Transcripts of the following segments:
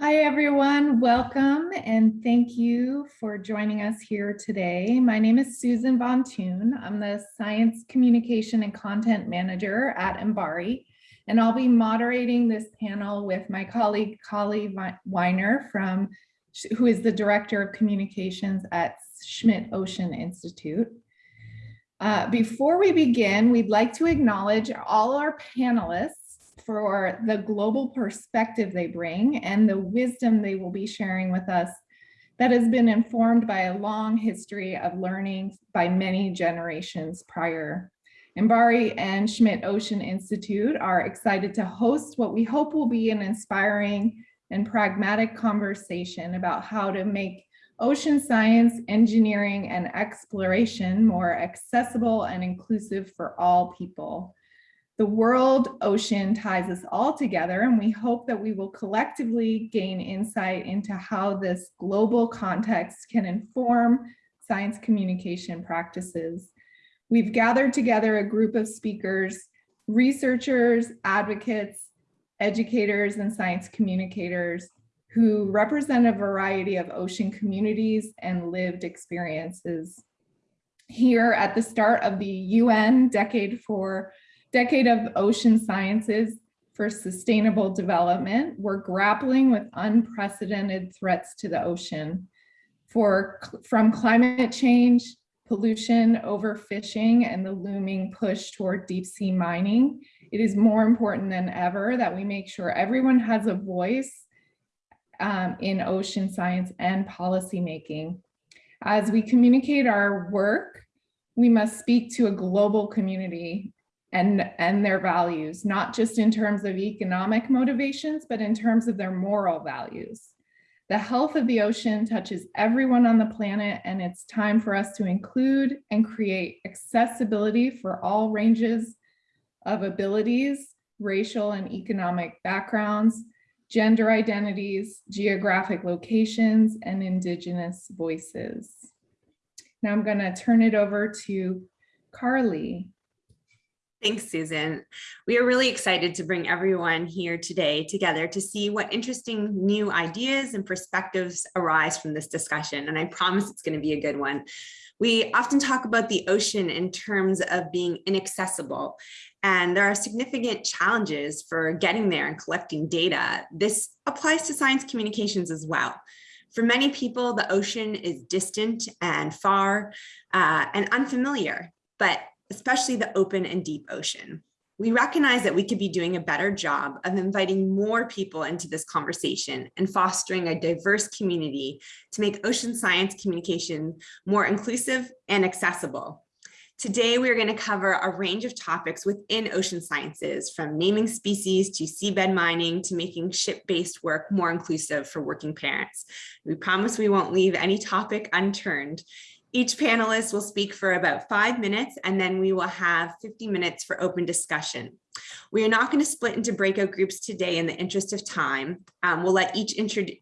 Hi, everyone. Welcome and thank you for joining us here today. My name is Susan von Thun. I'm the Science Communication and Content Manager at MBARI, and I'll be moderating this panel with my colleague, Carlie Wiener, from, who is the Director of Communications at Schmidt Ocean Institute. Uh, before we begin, we'd like to acknowledge all our panelists for the global perspective they bring and the wisdom they will be sharing with us that has been informed by a long history of learning by many generations prior. MBARI and Schmidt Ocean Institute are excited to host what we hope will be an inspiring and pragmatic conversation about how to make ocean science, engineering, and exploration more accessible and inclusive for all people. The world ocean ties us all together and we hope that we will collectively gain insight into how this global context can inform science communication practices. We've gathered together a group of speakers, researchers, advocates, educators, and science communicators who represent a variety of ocean communities and lived experiences. Here at the start of the UN Decade for Decade of Ocean Sciences for Sustainable Development, we're grappling with unprecedented threats to the ocean for from climate change, pollution, overfishing, and the looming push toward deep sea mining. It is more important than ever that we make sure everyone has a voice um, in ocean science and policymaking. As we communicate our work, we must speak to a global community and, and their values, not just in terms of economic motivations, but in terms of their moral values. The health of the ocean touches everyone on the planet and it's time for us to include and create accessibility for all ranges of abilities, racial and economic backgrounds, gender identities, geographic locations, and indigenous voices. Now I'm gonna turn it over to Carlie. Thanks, Susan. We are really excited to bring everyone here today together to see what interesting new ideas and perspectives arise from this discussion. And I promise it's going to be a good one. We often talk about the ocean in terms of being inaccessible, and there are significant challenges for getting there and collecting data. This applies to science communications as well. For many people, the ocean is distant and far uh, and unfamiliar, but especially the open and deep ocean. We recognize that we could be doing a better job of inviting more people into this conversation and fostering a diverse community to make ocean science communication more inclusive and accessible. Today, we're going to cover a range of topics within ocean sciences, from naming species to seabed mining to making ship-based work more inclusive for working parents. We promise we won't leave any topic unturned. Each panelist will speak for about five minutes and then we will have 50 minutes for open discussion. We are not going to split into breakout groups today in the interest of time. Um, we'll let each,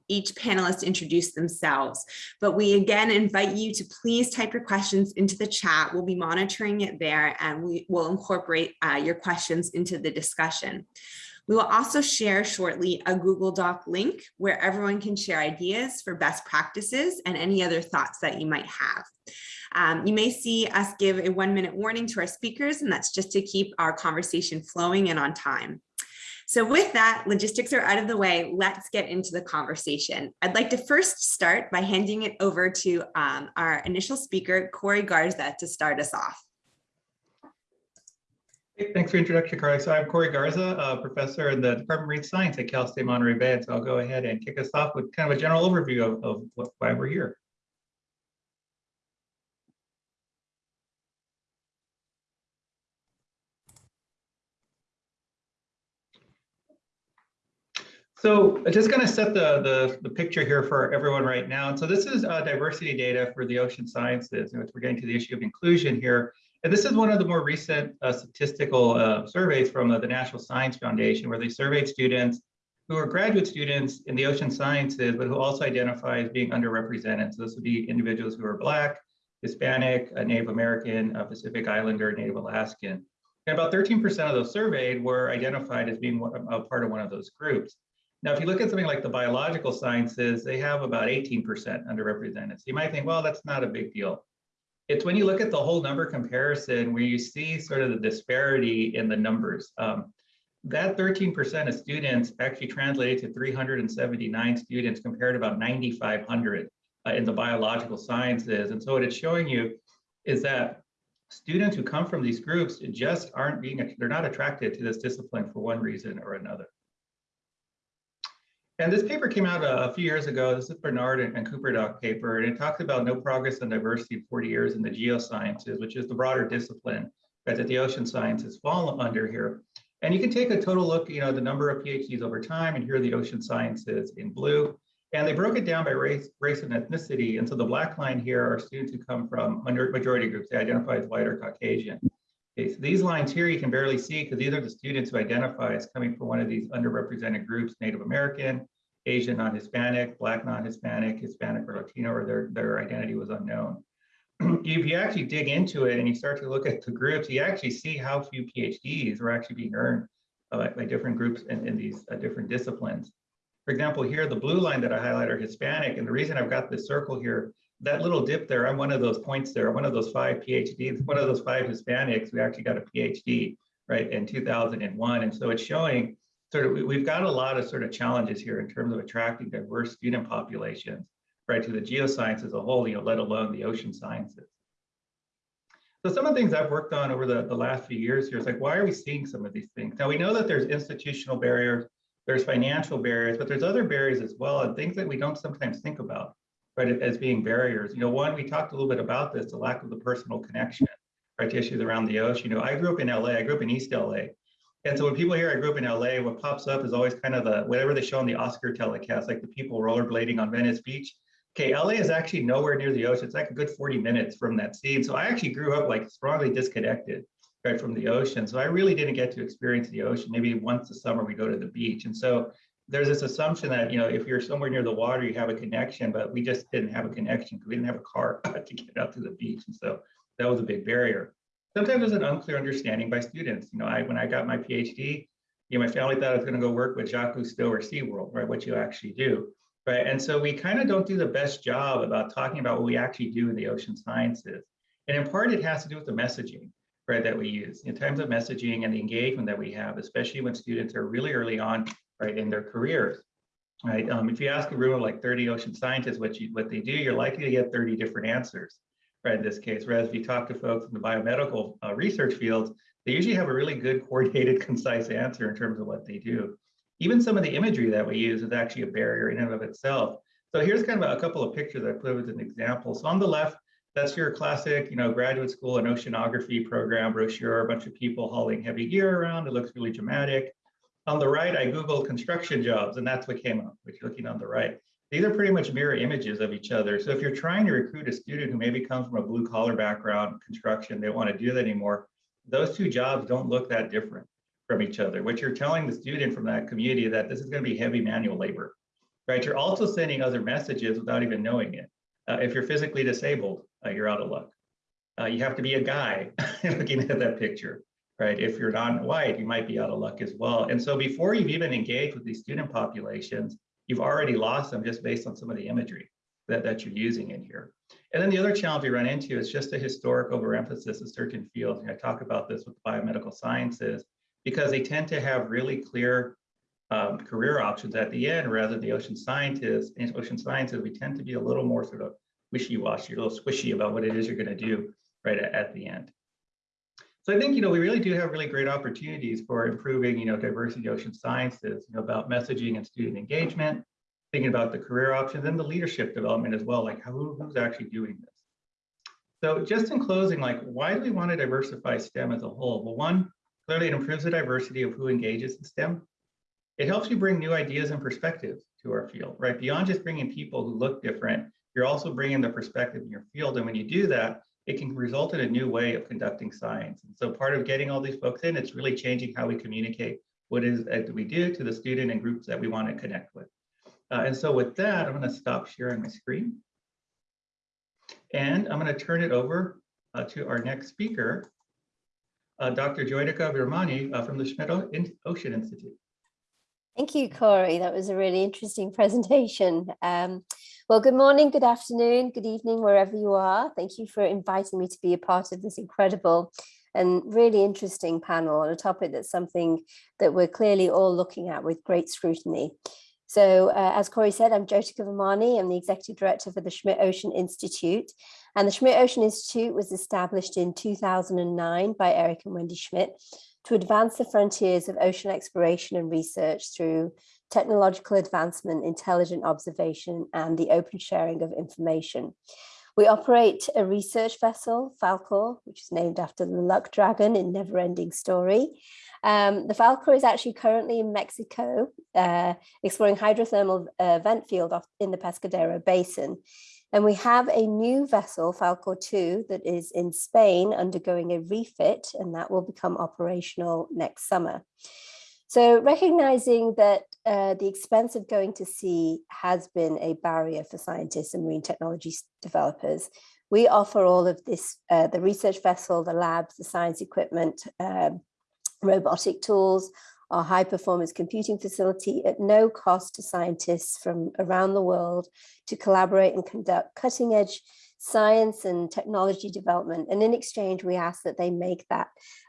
each panelist introduce themselves, but we again invite you to please type your questions into the chat. We'll be monitoring it there and we will incorporate uh, your questions into the discussion. We will also share shortly a Google Doc link where everyone can share ideas for best practices and any other thoughts that you might have. Um, you may see us give a one minute warning to our speakers, and that's just to keep our conversation flowing and on time. So with that, logistics are out of the way. Let's get into the conversation. I'd like to first start by handing it over to um, our initial speaker, Corey Garza, to start us off. Hey, thanks for introduction, Carlie. So I'm Corey Garza, a professor in the Department of Marine Science at Cal State Monterey Bay. So I'll go ahead and kick us off with kind of a general overview of, of what, why we're here. So I just going to set the, the, the, picture here for everyone right now. And so this is uh, diversity data for the ocean sciences. And we're getting to the issue of inclusion here. And this is one of the more recent uh, statistical uh, surveys from uh, the National Science Foundation, where they surveyed students who are graduate students in the ocean sciences, but who also identify as being underrepresented. So this would be individuals who are Black, Hispanic, Native American, Pacific Islander, Native Alaskan. And about 13% of those surveyed were identified as being a part of one of those groups. Now, if you look at something like the biological sciences, they have about 18% underrepresented. So you might think, well, that's not a big deal. It's when you look at the whole number comparison where you see sort of the disparity in the numbers. Um, that 13% of students actually translated to 379 students compared to about 9,500 uh, in the biological sciences. And so what it's showing you is that students who come from these groups just aren't being, they're not attracted to this discipline for one reason or another. And this paper came out a, a few years ago. This is Bernard and, and Cooperdock paper, and it talks about no progress on diversity in 40 years in the geosciences, which is the broader discipline that the ocean sciences fall under here. And you can take a total look, you know, the number of PhDs over time, and here are the ocean sciences in blue. And they broke it down by race, race and ethnicity. And so the black line here are students who come from majority groups. They identify as white or Caucasian. So these lines here you can barely see because these are the students who identify as coming from one of these underrepresented groups, Native American, Asian non-Hispanic, Black non-Hispanic, Hispanic or Latino, or their, their identity was unknown. if you actually dig into it and you start to look at the groups, you actually see how few PhDs are actually being earned by different groups in, in these uh, different disciplines. For example, here, the blue line that I highlight are Hispanic. And the reason I've got this circle here, that little dip there, I'm one of those points there, one of those five PhDs, one of those five Hispanics who actually got a PhD, right, in 2001. And so it's showing sort of, we've got a lot of sort of challenges here in terms of attracting diverse student populations, right, to the geoscience as a whole, you know, let alone the ocean sciences. So some of the things I've worked on over the, the last few years here is like, why are we seeing some of these things? Now we know that there's institutional barriers, there's financial barriers, but there's other barriers as well, and things that we don't sometimes think about, right, as being barriers. You know, one, we talked a little bit about this, the lack of the personal connection, right, to issues around the ocean. You know, I grew up in LA, I grew up in East LA. And so when people hear I grew up in LA, what pops up is always kind of the, whatever they show on the Oscar telecast, like the people rollerblading on Venice Beach. Okay, LA is actually nowhere near the ocean. It's like a good 40 minutes from that scene. So I actually grew up like strongly disconnected right from the ocean. So I really didn't get to experience the ocean. Maybe once a summer we go to the beach. And so there's this assumption that, you know, if you're somewhere near the water, you have a connection, but we just didn't have a connection because we didn't have a car to get out to the beach. And so that was a big barrier. Sometimes there's an unclear understanding by students. You know, I when I got my PhD, you know, my family thought I was going to go work with Jacques Cousteau or SeaWorld, right? What you actually do, right? And so we kind of don't do the best job about talking about what we actually do in the ocean sciences. And in part, it has to do with the messaging right, that we use in terms of messaging and the engagement that we have, especially when students are really early on, right, in their careers, right? Um, if you ask a room of like 30 ocean scientists what you what they do, you're likely to get 30 different answers, right, in this case. Whereas if you talk to folks in the biomedical uh, research fields, they usually have a really good, coordinated, concise answer in terms of what they do. Even some of the imagery that we use is actually a barrier in and of itself. So here's kind of a couple of pictures I put as an example. So on the left, that's your classic, you know, graduate school and oceanography program brochure, a bunch of people hauling heavy gear around. It looks really dramatic. On the right, I Googled construction jobs, and that's what came up, which you're looking on the right. These are pretty much mirror images of each other. So if you're trying to recruit a student who maybe comes from a blue collar background, construction, they don't want to do that anymore, those two jobs don't look that different from each other. What you're telling the student from that community that this is going to be heavy manual labor, right? You're also sending other messages without even knowing it. Uh, if you're physically disabled, uh, you're out of luck. Uh, you have to be a guy looking at that picture, right? If you're non-white, you might be out of luck as well. And so before you've even engaged with these student populations, you've already lost them just based on some of the imagery that, that you're using in here. And then the other challenge we run into is just a historic overemphasis of certain fields. And I talk about this with biomedical sciences because they tend to have really clear um, career options at the end rather than the ocean scientists. In ocean sciences, we tend to be a little more sort of wishy-washy, a little squishy about what it is you're going to do right at, at the end. So I think, you know, we really do have really great opportunities for improving, you know, diversity ocean sciences, you know, about messaging and student engagement, thinking about the career options and the leadership development as well, like who, who's actually doing this. So just in closing, like, why do we want to diversify STEM as a whole? Well, one, clearly it improves the diversity of who engages in STEM. It helps you bring new ideas and perspectives to our field, right? Beyond just bringing people who look different, you're also bringing the perspective in your field. And when you do that, it can result in a new way of conducting science. And so part of getting all these folks in, it's really changing how we communicate what is that we do to the student and groups that we want to connect with. Uh, and so with that, I'm going to stop sharing my screen. And I'm going to turn it over uh, to our next speaker, uh, Dr. Jyotika Virmani uh, from the Schmidt Ocean Institute. Thank you, Corey. That was a really interesting presentation. Um, well, good morning, good afternoon, good evening, wherever you are. Thank you for inviting me to be a part of this incredible and really interesting panel on a topic that's something that we're clearly all looking at with great scrutiny. So uh, as Corey said, I'm Jyotika Virmani. I'm the Executive Director for the Schmidt Ocean Institute. And the Schmidt Ocean Institute was established in 2009 by Eric and Wendy Schmidt to advance the frontiers of ocean exploration and research through technological advancement, intelligent observation, and the open sharing of information. We operate a research vessel, Falkor, which is named after the luck dragon in Neverending Story. Um, the Falkor is actually currently in Mexico, uh, exploring hydrothermal uh, vent field in the Pescadero Basin. And we have a new vessel, Falkor 2, that is in Spain undergoing a refit, and that will become operational next summer. So recognizing that uh, the expense of going to sea has been a barrier for scientists and marine technology developers, we offer all of this, uh, the research vessel, the labs, the science equipment, um, robotic tools, our high performance computing facility at no cost to scientists from around the world to collaborate and conduct cutting edge science and technology development. And in exchange, we ask that they make that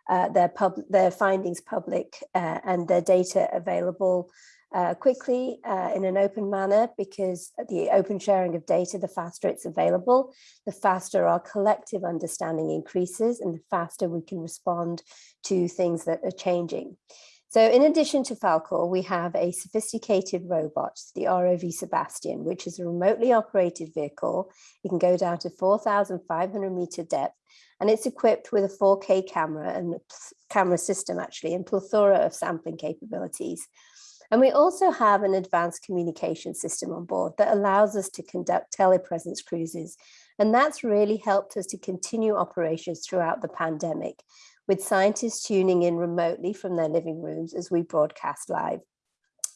uh, their, pub their findings public uh, and their data available uh, quickly uh, in an open manner because the open sharing of data, the faster it's available, the faster our collective understanding increases and the faster we can respond to things that are changing. So in addition to Falkor, we have a sophisticated robot, the ROV Sebastian, which is a remotely operated vehicle. It can go down to 4,500 meter depth and it's equipped with a 4K camera and camera system actually and plethora of sampling capabilities. And we also have an advanced communication system on board that allows us to conduct telepresence cruises. And that's really helped us to continue operations throughout the pandemic with scientists tuning in remotely from their living rooms as we broadcast live.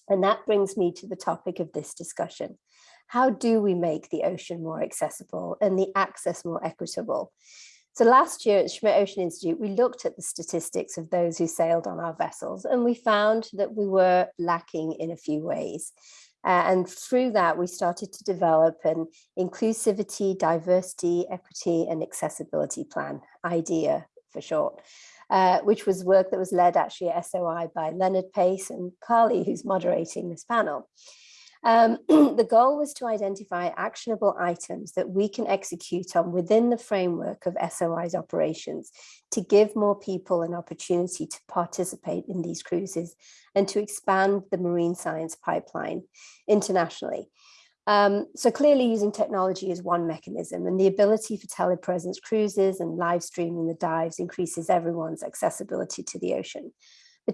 And that brings me to the topic of this discussion. How do we make the ocean more accessible and the access more equitable? So last year at Schmidt Ocean Institute, we looked at the statistics of those who sailed on our vessels and we found that we were lacking in a few ways. Uh, and through that, we started to develop an inclusivity, diversity, equity, and accessibility plan, IDEA for short, uh, which was work that was led actually at SOI by Leonard Pace and Carlie, who's moderating this panel. Um, the goal was to identify actionable items that we can execute on within the framework of SOI's operations to give more people an opportunity to participate in these cruises and to expand the marine science pipeline internationally. Um, so clearly using technology is one mechanism and the ability for telepresence cruises and live streaming the dives increases everyone's accessibility to the ocean.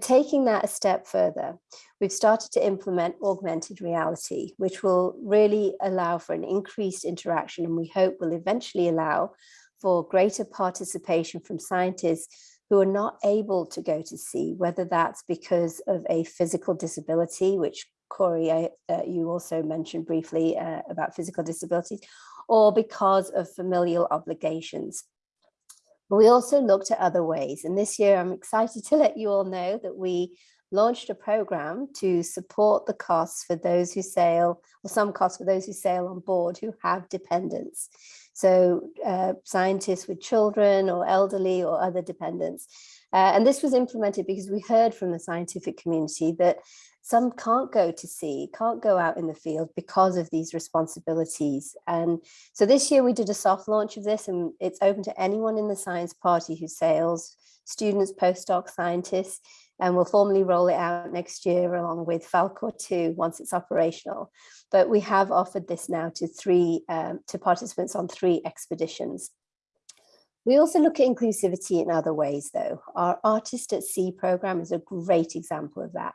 Taking that a step further, we've started to implement augmented reality, which will really allow for an increased interaction and we hope will eventually allow for greater participation from scientists who are not able to go to sea, whether that's because of a physical disability, which Corey, I, uh, you also mentioned briefly uh, about physical disabilities, or because of familial obligations. But we also looked at other ways. And this year, I'm excited to let you all know that we launched a program to support the costs for those who sail, or some costs for those who sail on board who have dependents. So uh, scientists with children or elderly or other dependents. Uh, and this was implemented because we heard from the scientific community that some can't go to sea, can't go out in the field because of these responsibilities. And so this year we did a soft launch of this and it's open to anyone in the science party who sails, students, postdoc scientists, and we'll formally roll it out next year along with Falkor 2 once it's operational. But we have offered this now to three, um, to participants on three expeditions. We also look at inclusivity in other ways though. Our Artist at Sea program is a great example of that.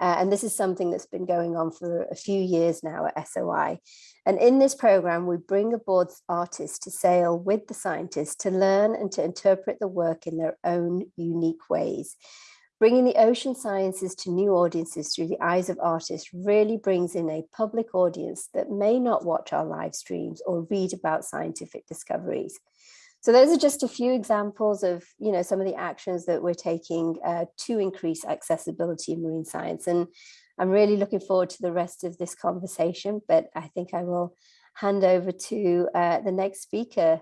Uh, and this is something that's been going on for a few years now at SOI. And in this program, we bring aboard artists to sail with the scientists to learn and to interpret the work in their own unique ways. Bringing the ocean sciences to new audiences through the eyes of artists really brings in a public audience that may not watch our live streams or read about scientific discoveries. So those are just a few examples of, you know, some of the actions that we're taking uh, to increase accessibility in marine science. And I'm really looking forward to the rest of this conversation, but I think I will hand over to uh, the next speaker,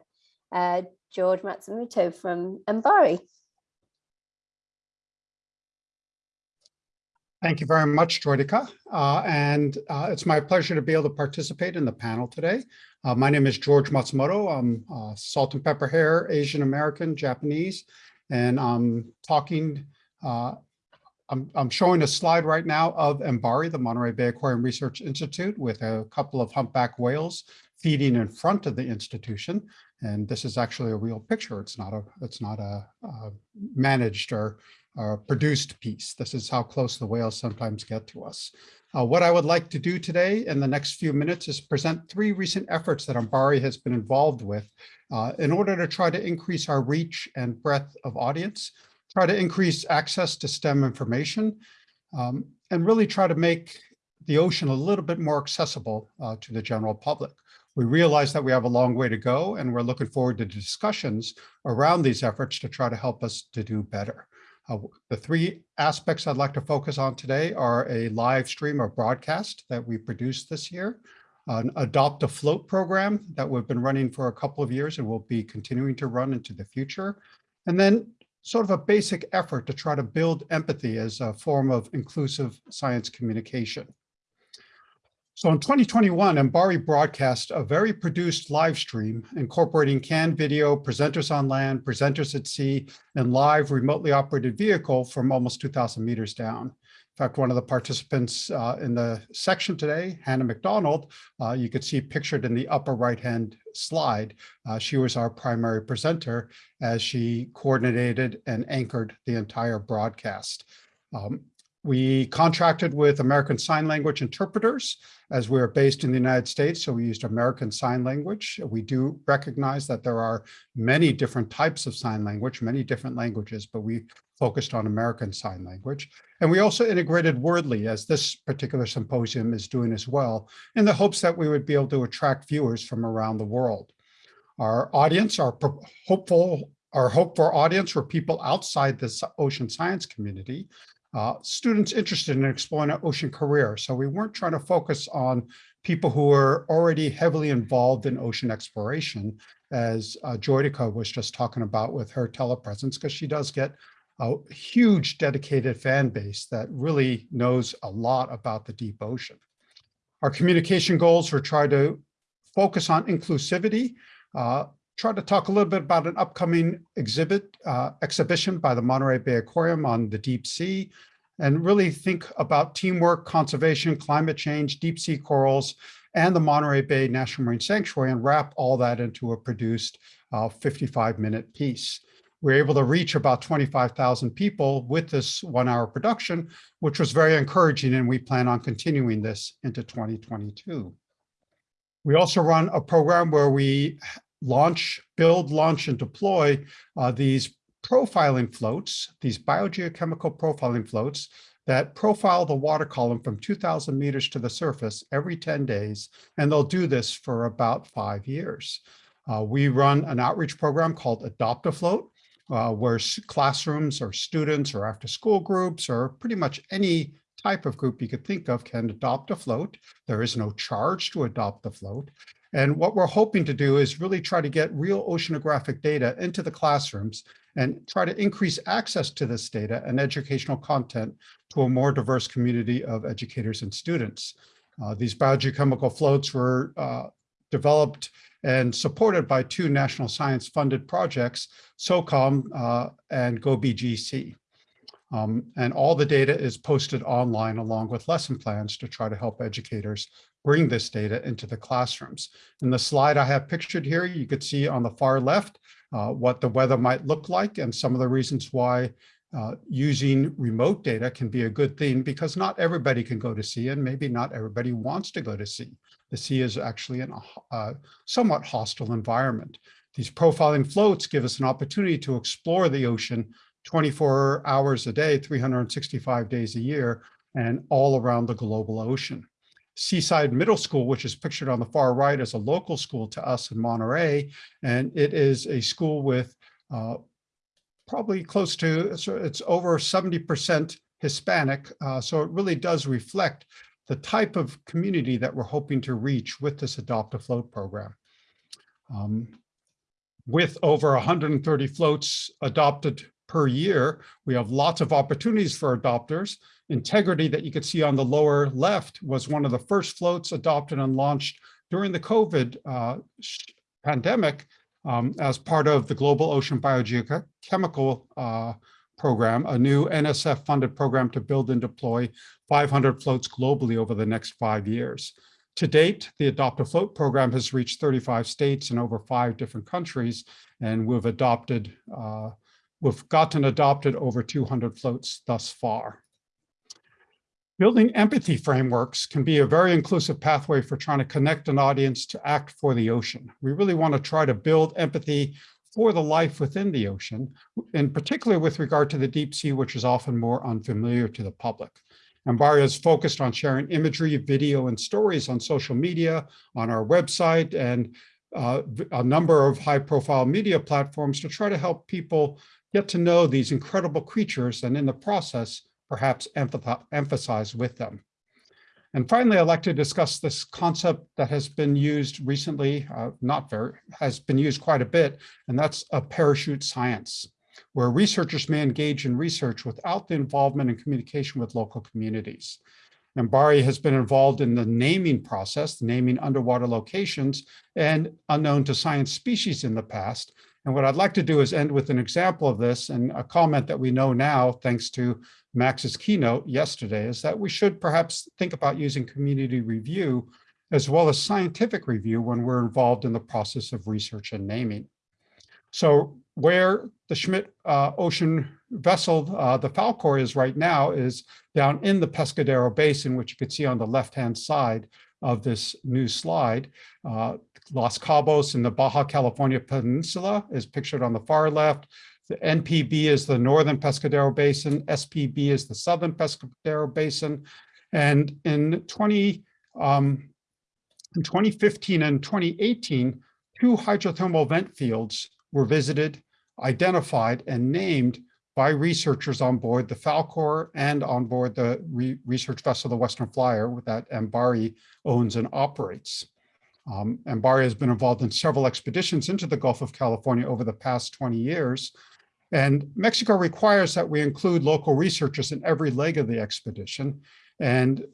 uh, George Matsumoto from Mbari. Thank you very much, Jyotika. Uh, and uh, it's my pleasure to be able to participate in the panel today. Uh, my name is George Matsumoto. I'm uh, salt and pepper hair, Asian American, Japanese, and I'm talking, uh, I'm, I'm showing a slide right now of Mbari, the Monterey Bay Aquarium Research Institute, with a couple of humpback whales feeding in front of the institution. And this is actually a real picture. It's not a, it's not a, a managed or uh, produced piece. This is how close the whales sometimes get to us. Uh, what I would like to do today in the next few minutes is present three recent efforts that MBARI has been involved with uh, in order to try to increase our reach and breadth of audience, try to increase access to STEM information, um, and really try to make the ocean a little bit more accessible uh, to the general public. We realize that we have a long way to go, and we're looking forward to discussions around these efforts to try to help us to do better. Uh, the three aspects I'd like to focus on today are a live stream or broadcast that we produced this year, an Adopt a Float program that we've been running for a couple of years and will be continuing to run into the future, and then sort of a basic effort to try to build empathy as a form of inclusive science communication. So in 2021, Mbari broadcast a very produced live stream incorporating canned video, presenters on land, presenters at sea, and live remotely operated vehicle from almost 2,000 meters down. In fact, one of the participants uh, in the section today, Hannah McDonald, uh, you could see pictured in the upper right-hand slide. Uh, she was our primary presenter as she coordinated and anchored the entire broadcast. Um, we contracted with American Sign Language interpreters as we're based in the United States, so we used American Sign Language. We do recognize that there are many different types of sign language, many different languages, but we focused on American Sign Language. And we also integrated Wordly, as this particular symposium is doing as well, in the hopes that we would be able to attract viewers from around the world. Our audience, our hopeful, our hope for audience were people outside the ocean science community, uh, students interested in exploring an ocean career. So we weren't trying to focus on people who were already heavily involved in ocean exploration, as uh, Jyotika was just talking about with her telepresence, because she does get a huge dedicated fan base that really knows a lot about the deep ocean. Our communication goals were try to focus on inclusivity, uh, try to talk a little bit about an upcoming exhibit uh, exhibition by the Monterey Bay Aquarium on the deep sea, and really think about teamwork, conservation, climate change, deep sea corals, and the Monterey Bay National Marine Sanctuary, and wrap all that into a produced 55-minute uh, piece. We are able to reach about 25,000 people with this one-hour production, which was very encouraging, and we plan on continuing this into 2022. We also run a program where we launch, build, launch, and deploy uh, these profiling floats, these biogeochemical profiling floats that profile the water column from 2000 meters to the surface every 10 days, and they'll do this for about five years. Uh, we run an outreach program called Adopt a Float, uh, where classrooms or students or after school groups or pretty much any type of group you could think of can adopt a float. There is no charge to adopt the float. And what we're hoping to do is really try to get real oceanographic data into the classrooms and try to increase access to this data and educational content to a more diverse community of educators and students. Uh, these biogeochemical floats were uh, developed and supported by two national science funded projects, SOCCOM uh, and GoBGC. Um, and all the data is posted online along with lesson plans to try to help educators bring this data into the classrooms. In the slide I have pictured here, you could see on the far left uh, what the weather might look like and some of the reasons why uh, using remote data can be a good thing because not everybody can go to sea and maybe not everybody wants to go to sea. The sea is actually in a uh, somewhat hostile environment. These profiling floats give us an opportunity to explore the ocean 24 hours a day, 365 days a year, and all around the global ocean. Seaside Middle School, which is pictured on the far right as a local school to us in Monterey. And it is a school with uh, probably close to, it's over 70% Hispanic. Uh, so it really does reflect the type of community that we're hoping to reach with this Adopt a Float program. Um, with over 130 floats adopted per year, we have lots of opportunities for adopters. Integrity that you could see on the lower left was one of the first floats adopted and launched during the COVID uh, pandemic um, as part of the Global Ocean Biogeochemical uh, Program, a new NSF funded program to build and deploy 500 floats globally over the next five years. To date, the Adopt a Float program has reached 35 states and over five different countries, and we've adopted, uh, we've gotten adopted over 200 floats thus far. Building empathy frameworks can be a very inclusive pathway for trying to connect an audience to act for the ocean. We really want to try to build empathy for the life within the ocean, in particular with regard to the deep sea, which is often more unfamiliar to the public. MBARI is focused on sharing imagery, video, and stories on social media, on our website, and uh, a number of high-profile media platforms to try to help people get to know these incredible creatures and in the process perhaps emphasize with them. And finally, I'd like to discuss this concept that has been used recently, uh, not very, has been used quite a bit, and that's a parachute science, where researchers may engage in research without the involvement and communication with local communities. MBARI has been involved in the naming process, naming underwater locations, and unknown to science species in the past. And what I'd like to do is end with an example of this and a comment that we know now, thanks to Max's keynote yesterday is that we should perhaps think about using community review as well as scientific review when we're involved in the process of research and naming. So where the Schmidt uh, Ocean vessel, uh, the Falkor is right now is down in the Pescadero Basin, which you could see on the left-hand side of this new slide. Uh, Los Cabos in the Baja California Peninsula is pictured on the far left. The NPB is the Northern Pescadero Basin, SPB is the Southern Pescadero Basin. And in 20, um, in 2015 and 2018, two hydrothermal vent fields were visited, identified, and named by researchers on board the Falkor and on board the re research vessel, the Western Flyer, that MBARI owns and operates. Um, MBARI has been involved in several expeditions into the Gulf of California over the past 20 years, and Mexico requires that we include local researchers in every leg of the expedition. And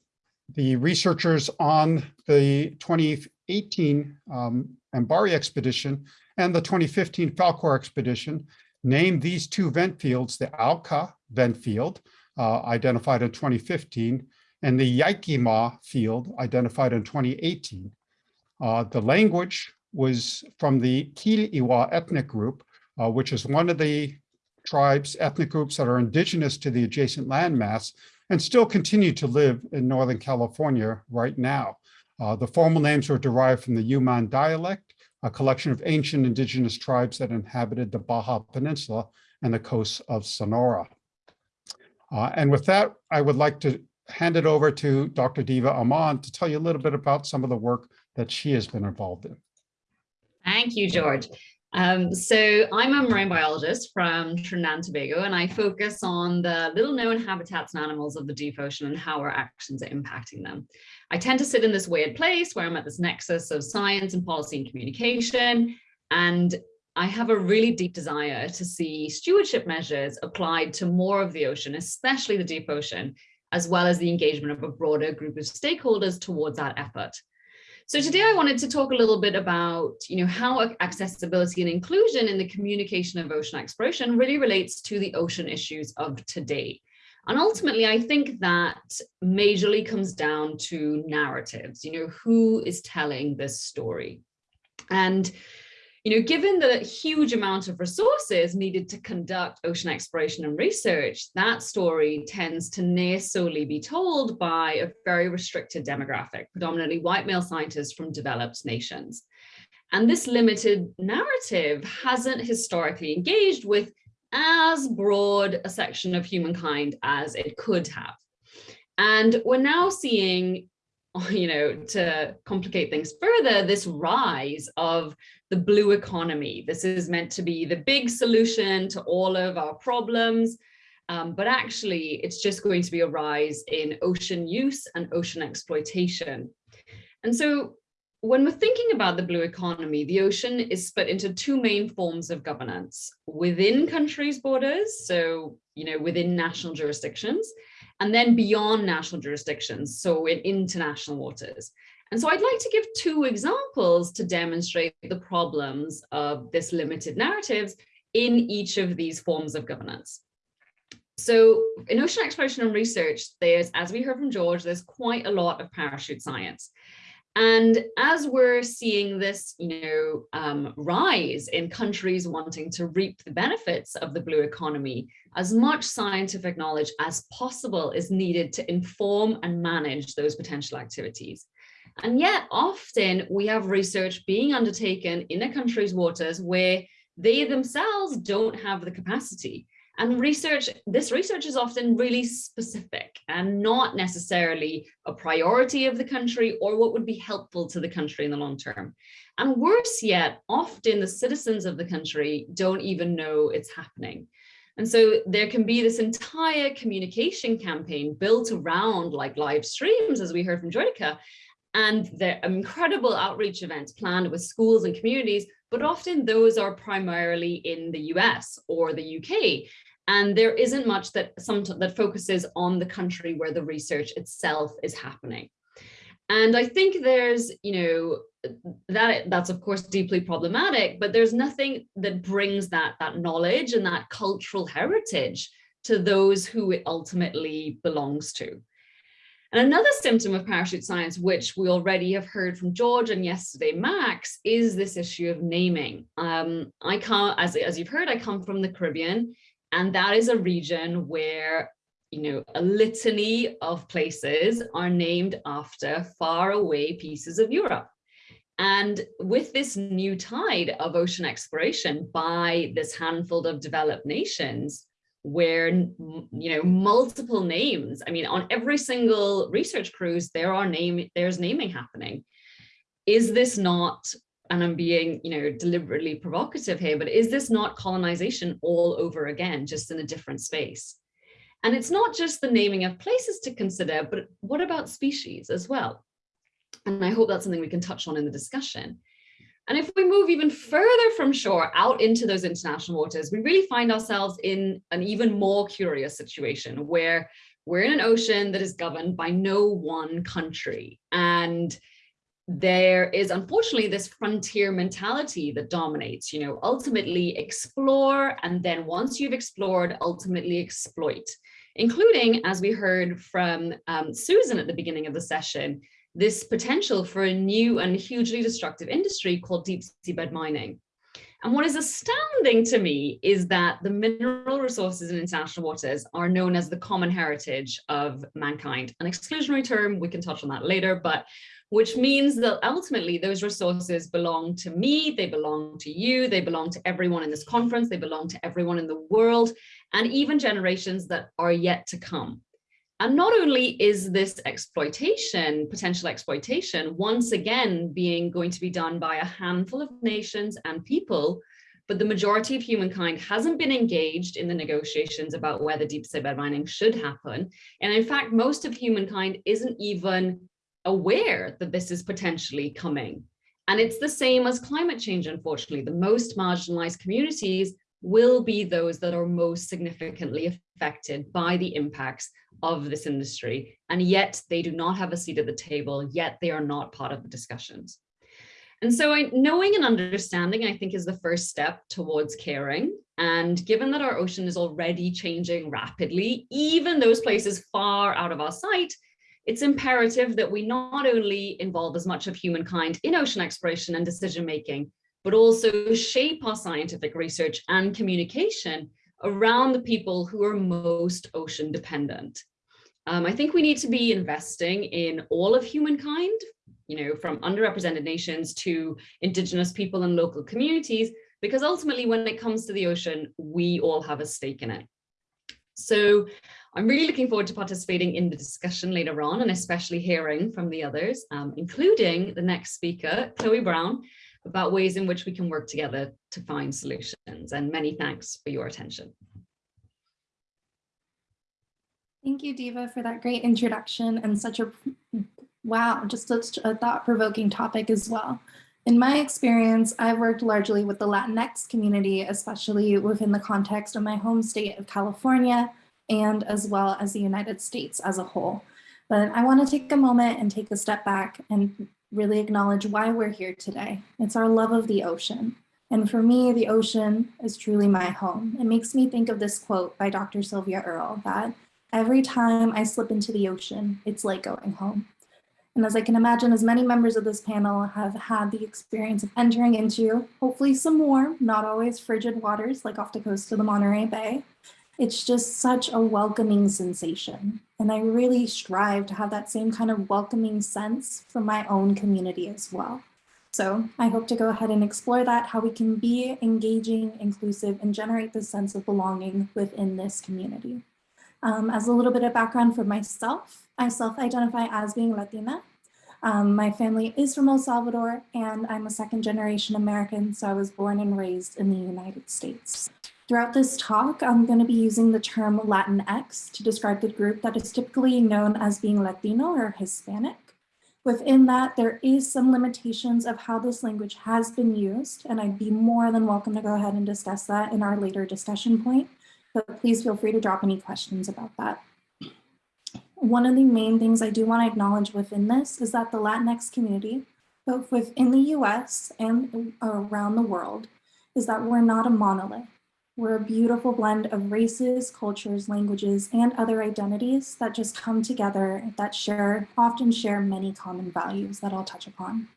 the researchers on the 2018 um, MBARI expedition and the 2015 Falkor expedition named these two vent fields, the Auka vent field, uh, identified in 2015, and the Yaikima field, identified in 2018. Uh, the language was from the Kiliwa ethnic group, uh, which is one of the tribes, ethnic groups that are indigenous to the adjacent landmass and still continue to live in Northern California right now. Uh, the formal names were derived from the Yuman dialect, a collection of ancient indigenous tribes that inhabited the Baja Peninsula and the coasts of Sonora. Uh, and with that, I would like to hand it over to Dr. Diva Amon to tell you a little bit about some of the work that she has been involved in. Thank you, George. Um, so I'm a marine biologist from Trinidad and Tobago, and I focus on the little known habitats and animals of the deep ocean and how our actions are impacting them. I tend to sit in this weird place where I'm at this nexus of science and policy and communication. And I have a really deep desire to see stewardship measures applied to more of the ocean, especially the deep ocean, as well as the engagement of a broader group of stakeholders towards that effort. So today I wanted to talk a little bit about, you know, how accessibility and inclusion in the communication of ocean exploration really relates to the ocean issues of today. And ultimately, I think that majorly comes down to narratives, you know, who is telling this story? And you know, given the huge amount of resources needed to conduct ocean exploration and research, that story tends to near solely be told by a very restricted demographic, predominantly white male scientists from developed nations. And this limited narrative hasn't historically engaged with as broad a section of humankind as it could have. And we're now seeing you know, to complicate things further, this rise of the blue economy. This is meant to be the big solution to all of our problems. Um, but actually, it's just going to be a rise in ocean use and ocean exploitation. And so when we're thinking about the blue economy, the ocean is split into two main forms of governance within countries' borders, so you know within national jurisdictions, and then beyond national jurisdictions, so in international waters. And so I'd like to give two examples to demonstrate the problems of this limited narratives in each of these forms of governance. So in ocean exploration and research, there's, as we heard from George, there's quite a lot of parachute science. And as we're seeing this, you know, um, rise in countries wanting to reap the benefits of the blue economy, as much scientific knowledge as possible is needed to inform and manage those potential activities. And yet often we have research being undertaken in a country's waters where they themselves don't have the capacity. And research, this research is often really specific and not necessarily a priority of the country or what would be helpful to the country in the long term. And worse yet, often the citizens of the country don't even know it's happening. And so there can be this entire communication campaign built around like live streams, as we heard from Jyotika, and the incredible outreach events planned with schools and communities, but often those are primarily in the US or the UK. And there isn't much that some that focuses on the country where the research itself is happening. And I think there's, you know, that that's of course deeply problematic, but there's nothing that brings that that knowledge and that cultural heritage to those who it ultimately belongs to. And another symptom of parachute science, which we already have heard from George and yesterday Max, is this issue of naming. Um, I come, as, as you've heard, I come from the Caribbean, and that is a region where you know, a litany of places are named after far away pieces of Europe. And with this new tide of ocean exploration by this handful of developed nations, where you know multiple names i mean on every single research cruise there are name there's naming happening. Is this not and i'm being you know deliberately provocative here but is this not colonization all over again just in a different space? And it's not just the naming of places to consider but what about species as well? And i hope that's something we can touch on in the discussion and if we move even further from shore out into those international waters, we really find ourselves in an even more curious situation where we're in an ocean that is governed by no one country. And there is unfortunately this frontier mentality that dominates, you know, ultimately explore, and then once you've explored, ultimately exploit, including, as we heard from um, Susan at the beginning of the session, this potential for a new and hugely destructive industry called deep seabed mining. And what is astounding to me is that the mineral resources in international waters are known as the common heritage of mankind. An exclusionary term, we can touch on that later, but which means that ultimately those resources belong to me, they belong to you, they belong to everyone in this conference, they belong to everyone in the world, and even generations that are yet to come. And not only is this exploitation, potential exploitation, once again being going to be done by a handful of nations and people, but the majority of humankind hasn't been engaged in the negotiations about whether deep seabed mining should happen. And in fact, most of humankind isn't even aware that this is potentially coming. And it's the same as climate change, unfortunately. The most marginalized communities will be those that are most significantly affected by the impacts of this industry. And yet they do not have a seat at the table, yet they are not part of the discussions. And so I, knowing and understanding, I think, is the first step towards caring. And given that our ocean is already changing rapidly, even those places far out of our sight, it's imperative that we not only involve as much of humankind in ocean exploration and decision making, but also shape our scientific research and communication around the people who are most ocean dependent. Um, I think we need to be investing in all of humankind, you know, from underrepresented nations to indigenous people and local communities, because ultimately when it comes to the ocean, we all have a stake in it. So I'm really looking forward to participating in the discussion later on and especially hearing from the others, um, including the next speaker, Chloe Brown, about ways in which we can work together to find solutions. And many thanks for your attention. Thank you, Diva, for that great introduction and such a, wow, just such a thought-provoking topic as well. In my experience, I've worked largely with the Latinx community, especially within the context of my home state of California and as well as the United States as a whole. But I want to take a moment and take a step back and really acknowledge why we're here today. It's our love of the ocean. And for me, the ocean is truly my home. It makes me think of this quote by Dr. Sylvia Earle that every time I slip into the ocean, it's like going home. And as I can imagine, as many members of this panel have had the experience of entering into hopefully some warm, not always frigid waters like off the coast of the Monterey Bay, it's just such a welcoming sensation. And I really strive to have that same kind of welcoming sense for my own community as well. So I hope to go ahead and explore that, how we can be engaging, inclusive, and generate this sense of belonging within this community. Um, as a little bit of background for myself, I self-identify as being Latina. Um, my family is from El Salvador and I'm a second generation American, so I was born and raised in the United States. Throughout this talk, I'm going to be using the term Latinx to describe the group that is typically known as being Latino or Hispanic. Within that, there is some limitations of how this language has been used, and I'd be more than welcome to go ahead and discuss that in our later discussion point, but please feel free to drop any questions about that. One of the main things I do want to acknowledge within this is that the Latinx community, both within the US and around the world, is that we're not a monolith. We're a beautiful blend of races, cultures, languages, and other identities that just come together that share, often share many common values that I'll touch upon.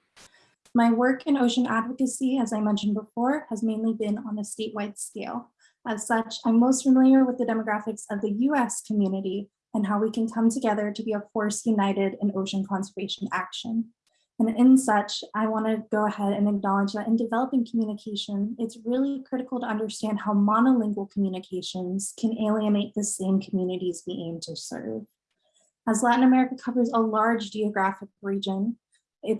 My work in ocean advocacy, as I mentioned before, has mainly been on a statewide scale. As such, I'm most familiar with the demographics of the US community and how we can come together to be a force united in ocean conservation action. And in such, I want to go ahead and acknowledge that in developing communication, it's really critical to understand how monolingual communications can alienate the same communities we aim to serve. As Latin America covers a large geographic region,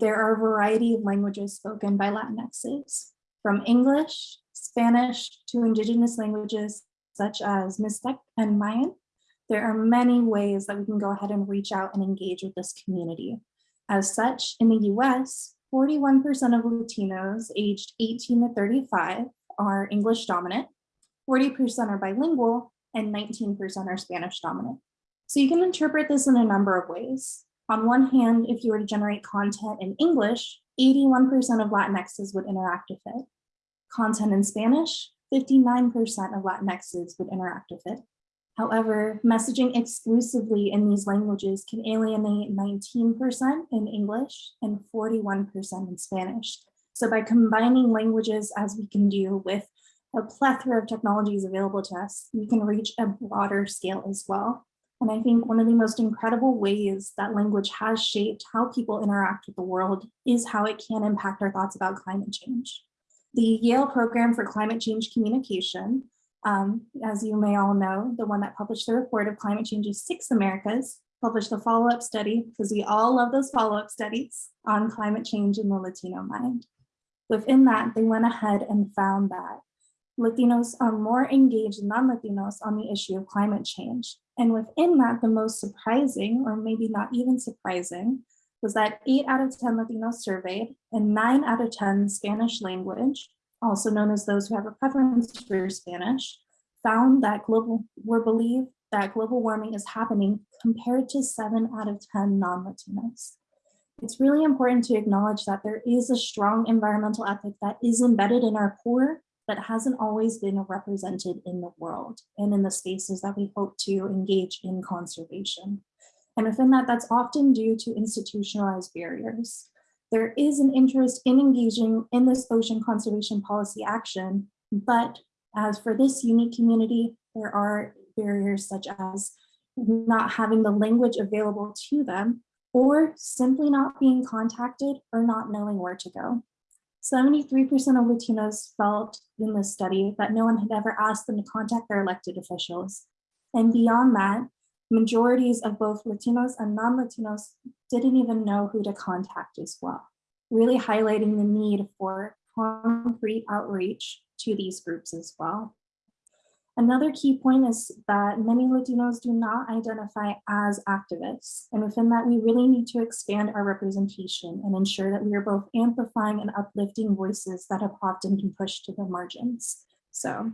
there are a variety of languages spoken by Latinxes, from English, Spanish to indigenous languages such as Mixtec and Mayan, there are many ways that we can go ahead and reach out and engage with this community. As such, in the US, 41% of Latinos aged 18 to 35 are English dominant, 40% are bilingual, and 19% are Spanish dominant. So you can interpret this in a number of ways. On one hand, if you were to generate content in English, 81% of Latinxes would interact with it. Content in Spanish, 59% of Latinxes would interact with it. However, messaging exclusively in these languages can alienate 19% in English and 41% in Spanish. So by combining languages as we can do with a plethora of technologies available to us, we can reach a broader scale as well. And I think one of the most incredible ways that language has shaped how people interact with the world is how it can impact our thoughts about climate change. The Yale Program for Climate Change Communication um, as you may all know, the one that published the report of climate change's six Americas published a follow-up study because we all love those follow-up studies on climate change in the Latino mind. Within that, they went ahead and found that Latinos are more engaged than non-Latinos on the issue of climate change. And within that, the most surprising, or maybe not even surprising, was that eight out of 10 Latinos surveyed and nine out of 10 Spanish language also known as those who have a preference for Spanish, found that global, were believed that global warming is happening compared to seven out of 10 non-Latinos. It's really important to acknowledge that there is a strong environmental ethic that is embedded in our core that hasn't always been represented in the world and in the spaces that we hope to engage in conservation. And within that, that's often due to institutionalized barriers there is an interest in engaging in this ocean conservation policy action, but as for this unique community, there are barriers such as not having the language available to them or simply not being contacted or not knowing where to go. 73% of Latinos felt in this study that no one had ever asked them to contact their elected officials. And beyond that, majorities of both Latinos and non-Latinos didn't even know who to contact as well, really highlighting the need for concrete outreach to these groups as well. Another key point is that many Latinos do not identify as activists. And within that, we really need to expand our representation and ensure that we are both amplifying and uplifting voices that have often been pushed to the margins. So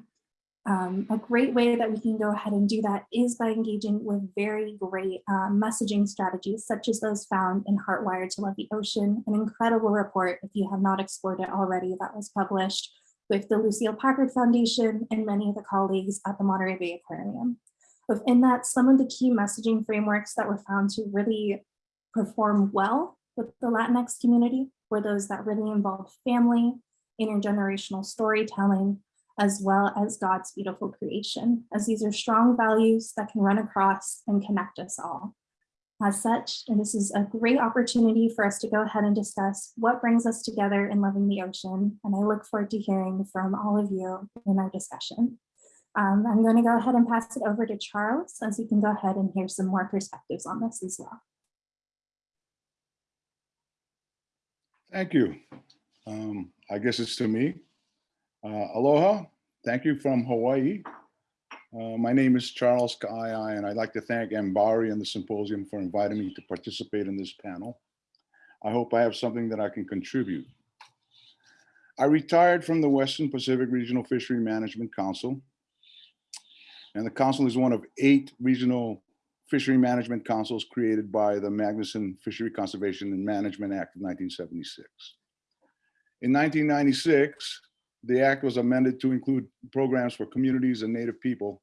um, a great way that we can go ahead and do that is by engaging with very great uh, messaging strategies, such as those found in Heartwired to Love the Ocean, an incredible report, if you have not explored it already, that was published with the Lucile Packard Foundation and many of the colleagues at the Monterey Bay Aquarium. Within that, some of the key messaging frameworks that were found to really perform well with the Latinx community were those that really involved family, intergenerational storytelling, as well as God's beautiful creation, as these are strong values that can run across and connect us all. As such, and this is a great opportunity for us to go ahead and discuss what brings us together in loving the ocean. And I look forward to hearing from all of you in our discussion. Um, I'm going to go ahead and pass it over to Charles, as he can go ahead and hear some more perspectives on this as well. Thank you. Um, I guess it's to me. Uh, aloha, thank you from Hawaii. Uh, my name is Charles Ka'ai, and I'd like to thank MBARI and the symposium for inviting me to participate in this panel. I hope I have something that I can contribute. I retired from the Western Pacific Regional Fishery Management Council. And the council is one of eight regional fishery management councils created by the Magnuson Fishery Conservation and Management Act of 1976. In 1996, the act was amended to include programs for communities and native people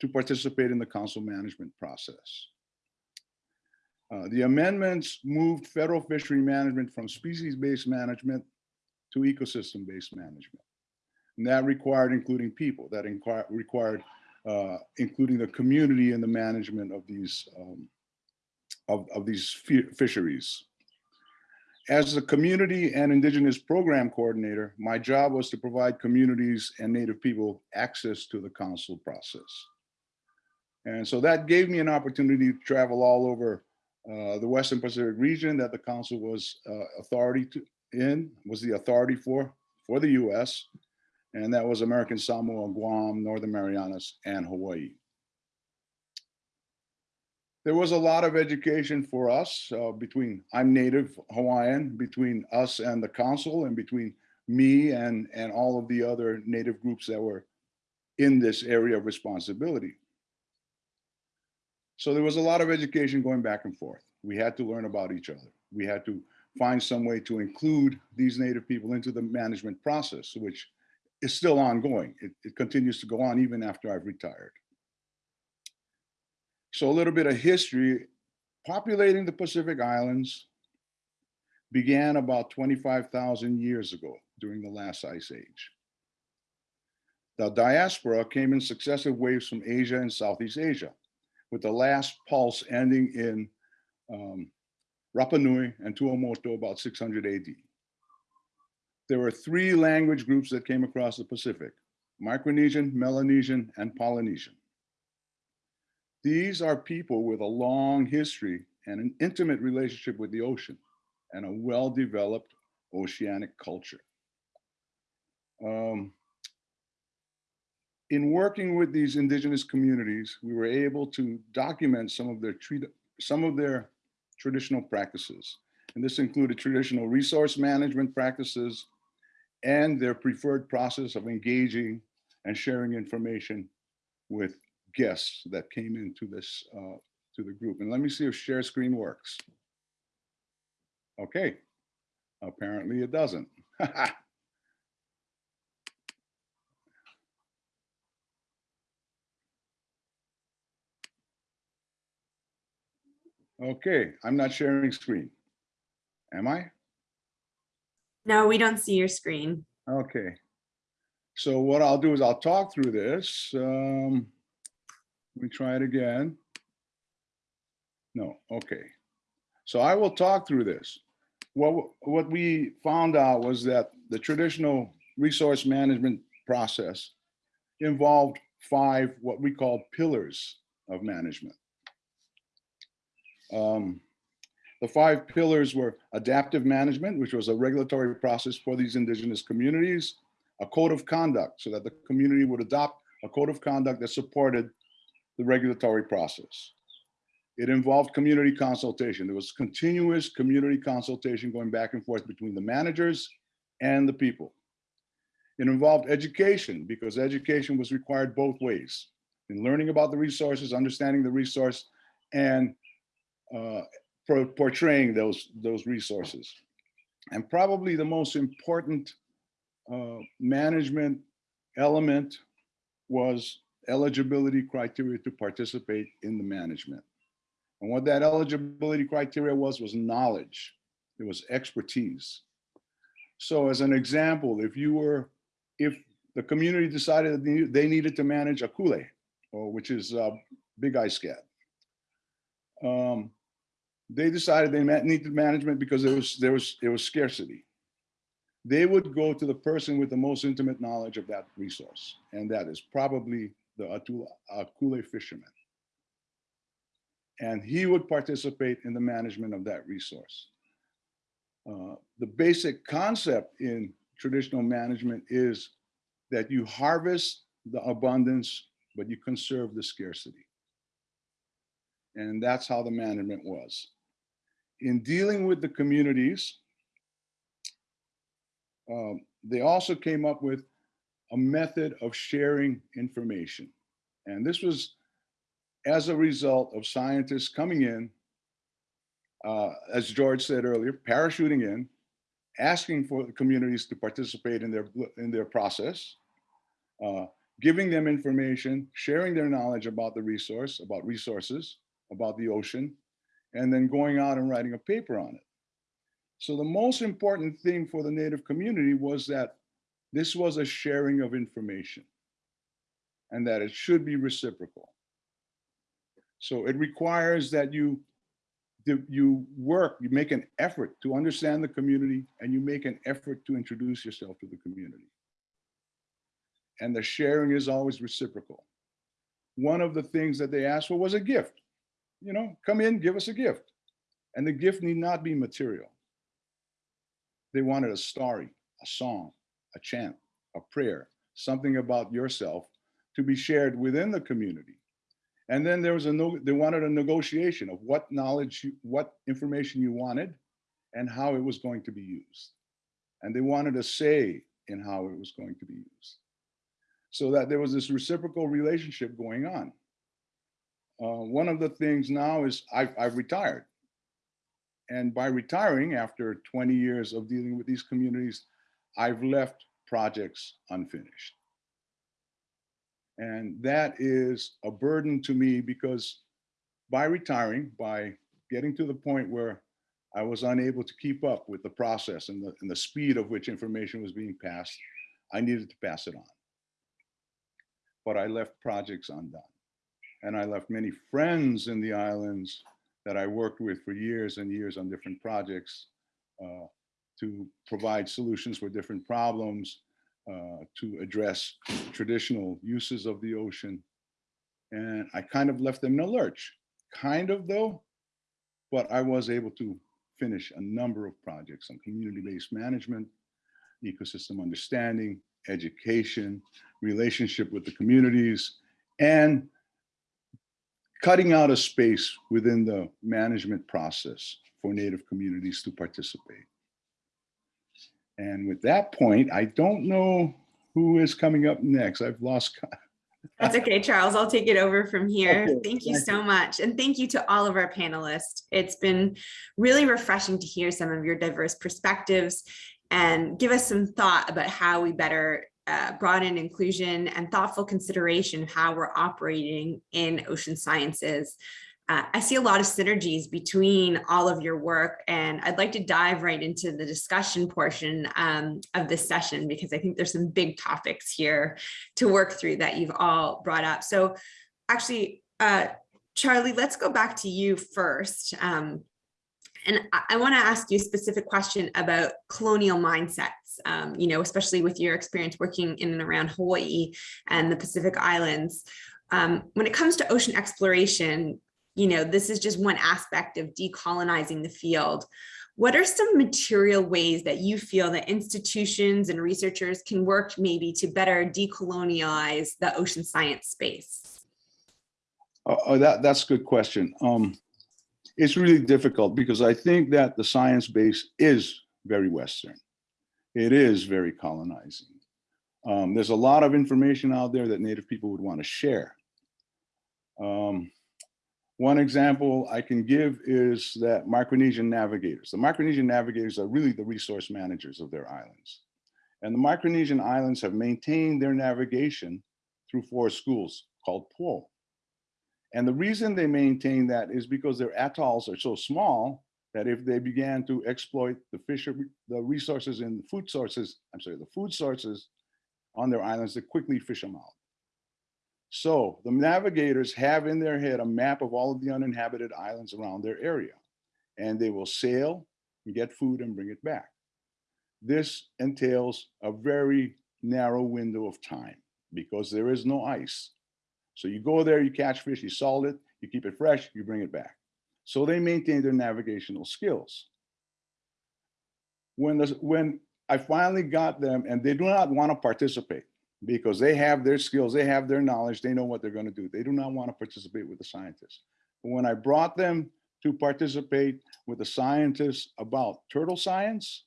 to participate in the council management process. Uh, the amendments moved federal fishery management from species-based management to ecosystem-based management. And that required including people, that required uh, including the community in the management of these um, of, of these fisheries. As a community and indigenous program coordinator, my job was to provide communities and native people access to the council process. And so that gave me an opportunity to travel all over uh, the Western Pacific region that the council was uh, authority to, in, was the authority for, for the US. And that was American Samoa, Guam, Northern Marianas, and Hawaii. There was a lot of education for us uh, between, I'm native Hawaiian, between us and the council and between me and, and all of the other native groups that were in this area of responsibility. So there was a lot of education going back and forth. We had to learn about each other. We had to find some way to include these native people into the management process, which is still ongoing. It, it continues to go on even after I've retired. So a little bit of history, populating the Pacific Islands began about 25,000 years ago during the last ice age. The diaspora came in successive waves from Asia and Southeast Asia, with the last pulse ending in um, Rapa Nui and Tuamotu about 600 AD. There were three language groups that came across the Pacific, Micronesian, Melanesian, and Polynesian. These are people with a long history and an intimate relationship with the ocean and a well-developed oceanic culture. Um, in working with these indigenous communities, we were able to document some of their some of their traditional practices. And this included traditional resource management practices and their preferred process of engaging and sharing information with guests that came into this uh, to the group. And let me see if share screen works. Okay, apparently it doesn't. Okay, I'm not sharing screen. Am I? No, we don't see your screen. Okay. So what I'll do is I'll talk through this. Um, let me try it again. No, okay. So I will talk through this. What, what we found out was that the traditional resource management process involved five what we call pillars of management. Um, the five pillars were adaptive management, which was a regulatory process for these indigenous communities, a code of conduct so that the community would adopt a code of conduct that supported the regulatory process. It involved community consultation. There was continuous community consultation going back and forth between the managers and the people. It involved education because education was required both ways in learning about the resources, understanding the resource, and uh, por- portraying those, those resources. And probably the most important uh, management element was eligibility criteria to participate in the management. And what that eligibility criteria was, was knowledge. It was expertise. So as an example, if you were, if the community decided that they needed to manage akule, or which is uh, bigeye scad. Um, they decided they needed management because there was there was there was scarcity. They would go to the person with the most intimate knowledge of that resource, and that is probably the Atula, Akule fisherman. And he would participate in the management of that resource. Uh, the basic concept in traditional management is that you harvest the abundance, but you conserve the scarcity. And that's how the management was. In dealing with the communities, um, they also came up with a method of sharing information. And this was as a result of scientists coming in, uh, as George said earlier, parachuting in, asking for the communities to participate in their in their process, uh, giving them information, sharing their knowledge about the resource, about resources, about the ocean, and then going out and writing a paper on it. So the most important thing for the Native community was that this was a sharing of information and that it should be reciprocal. So it requires that you you work, you make an effort to understand the community and you make an effort to introduce yourself to the community. And the sharing is always reciprocal. One of the things that they asked for was a gift. You know, come in, give us a gift. And the gift need not be material. They wanted a story, a song, a chant, a prayer, something about yourself to be shared within the community. And then there was a no, they wanted a negotiation of what knowledge, you, what information you wanted and how it was going to be used. And they wanted a say in how it was going to be used. So that there was this reciprocal relationship going on. Uh, one of the things now is I've, I've retired. And by retiring after 20 years of dealing with these communities, I've left projects unfinished. And that is a burden to me because by retiring, by getting to the point where I was unable to keep up with the process and the, and the speed of which information was being passed, I needed to pass it on. But I left projects undone. And I left many friends in the islands that I worked with for years and years on different projects uh, to provide solutions for different problems, uh, to address traditional uses of the ocean. And I kind of left them in a lurch, kind of though, but I was able to finish a number of projects on community-based management, ecosystem understanding, education, relationship with the communities, and cutting out a space within the management process for Native communities to participate. And with that point, I don't know who is coming up next. I've lost. That's okay, Charles. I'll take it over from here. Okay, Thank you so much. And thank you to all of our panelists. It's been really refreshing to hear some of your diverse perspectives and give us some thought about how we better uh, broaden inclusion and thoughtful consideration of how we're operating in ocean sciences. Uh, I see a lot of synergies between all of your work and I'd like to dive right into the discussion portion um, of this session because I think there's some big topics here to work through that you've all brought up. So actually, uh, Charlie, let's go back to you first. Um, and I, I want to ask you a specific question about colonial mindsets, um, you know, especially with your experience working in and around Hawaii and the Pacific Islands. Um, when it comes to ocean exploration, you know, this is just one aspect of decolonizing the field. what are some material ways that you feel that institutions and researchers can work maybe to better decolonize the ocean science space? Oh, oh, that, that's a good question. Um, it's really difficult because I think that the science base is very Western. It is very colonizing. Um, there's a lot of information out there that Native people would want to share. Um, one example I can give is that Micronesian navigators. The Micronesian navigators are really the resource managers of their islands. And the Micronesian islands have maintained their navigation through four schools called PWO. And the reason they maintain that is because their atolls are so small that if they began to exploit the fisher, the resources and food sources, I'm sorry, the food sources on their islands, they quickly fish them out. So the navigators have in their head a map of all of the uninhabited islands around their area, and they will sail and get food and bring it back. This entails a very narrow window of time because there is no ice. So you go there, you catch fish, you salt it, you keep it fresh, you bring it back. So they maintain their navigational skills. When, when I finally got them, and they do not want to participate because they have their skills, they have their knowledge, they know what they're going to do. They do not want to participate with the scientists. But when I brought them to participate with the scientists about turtle science,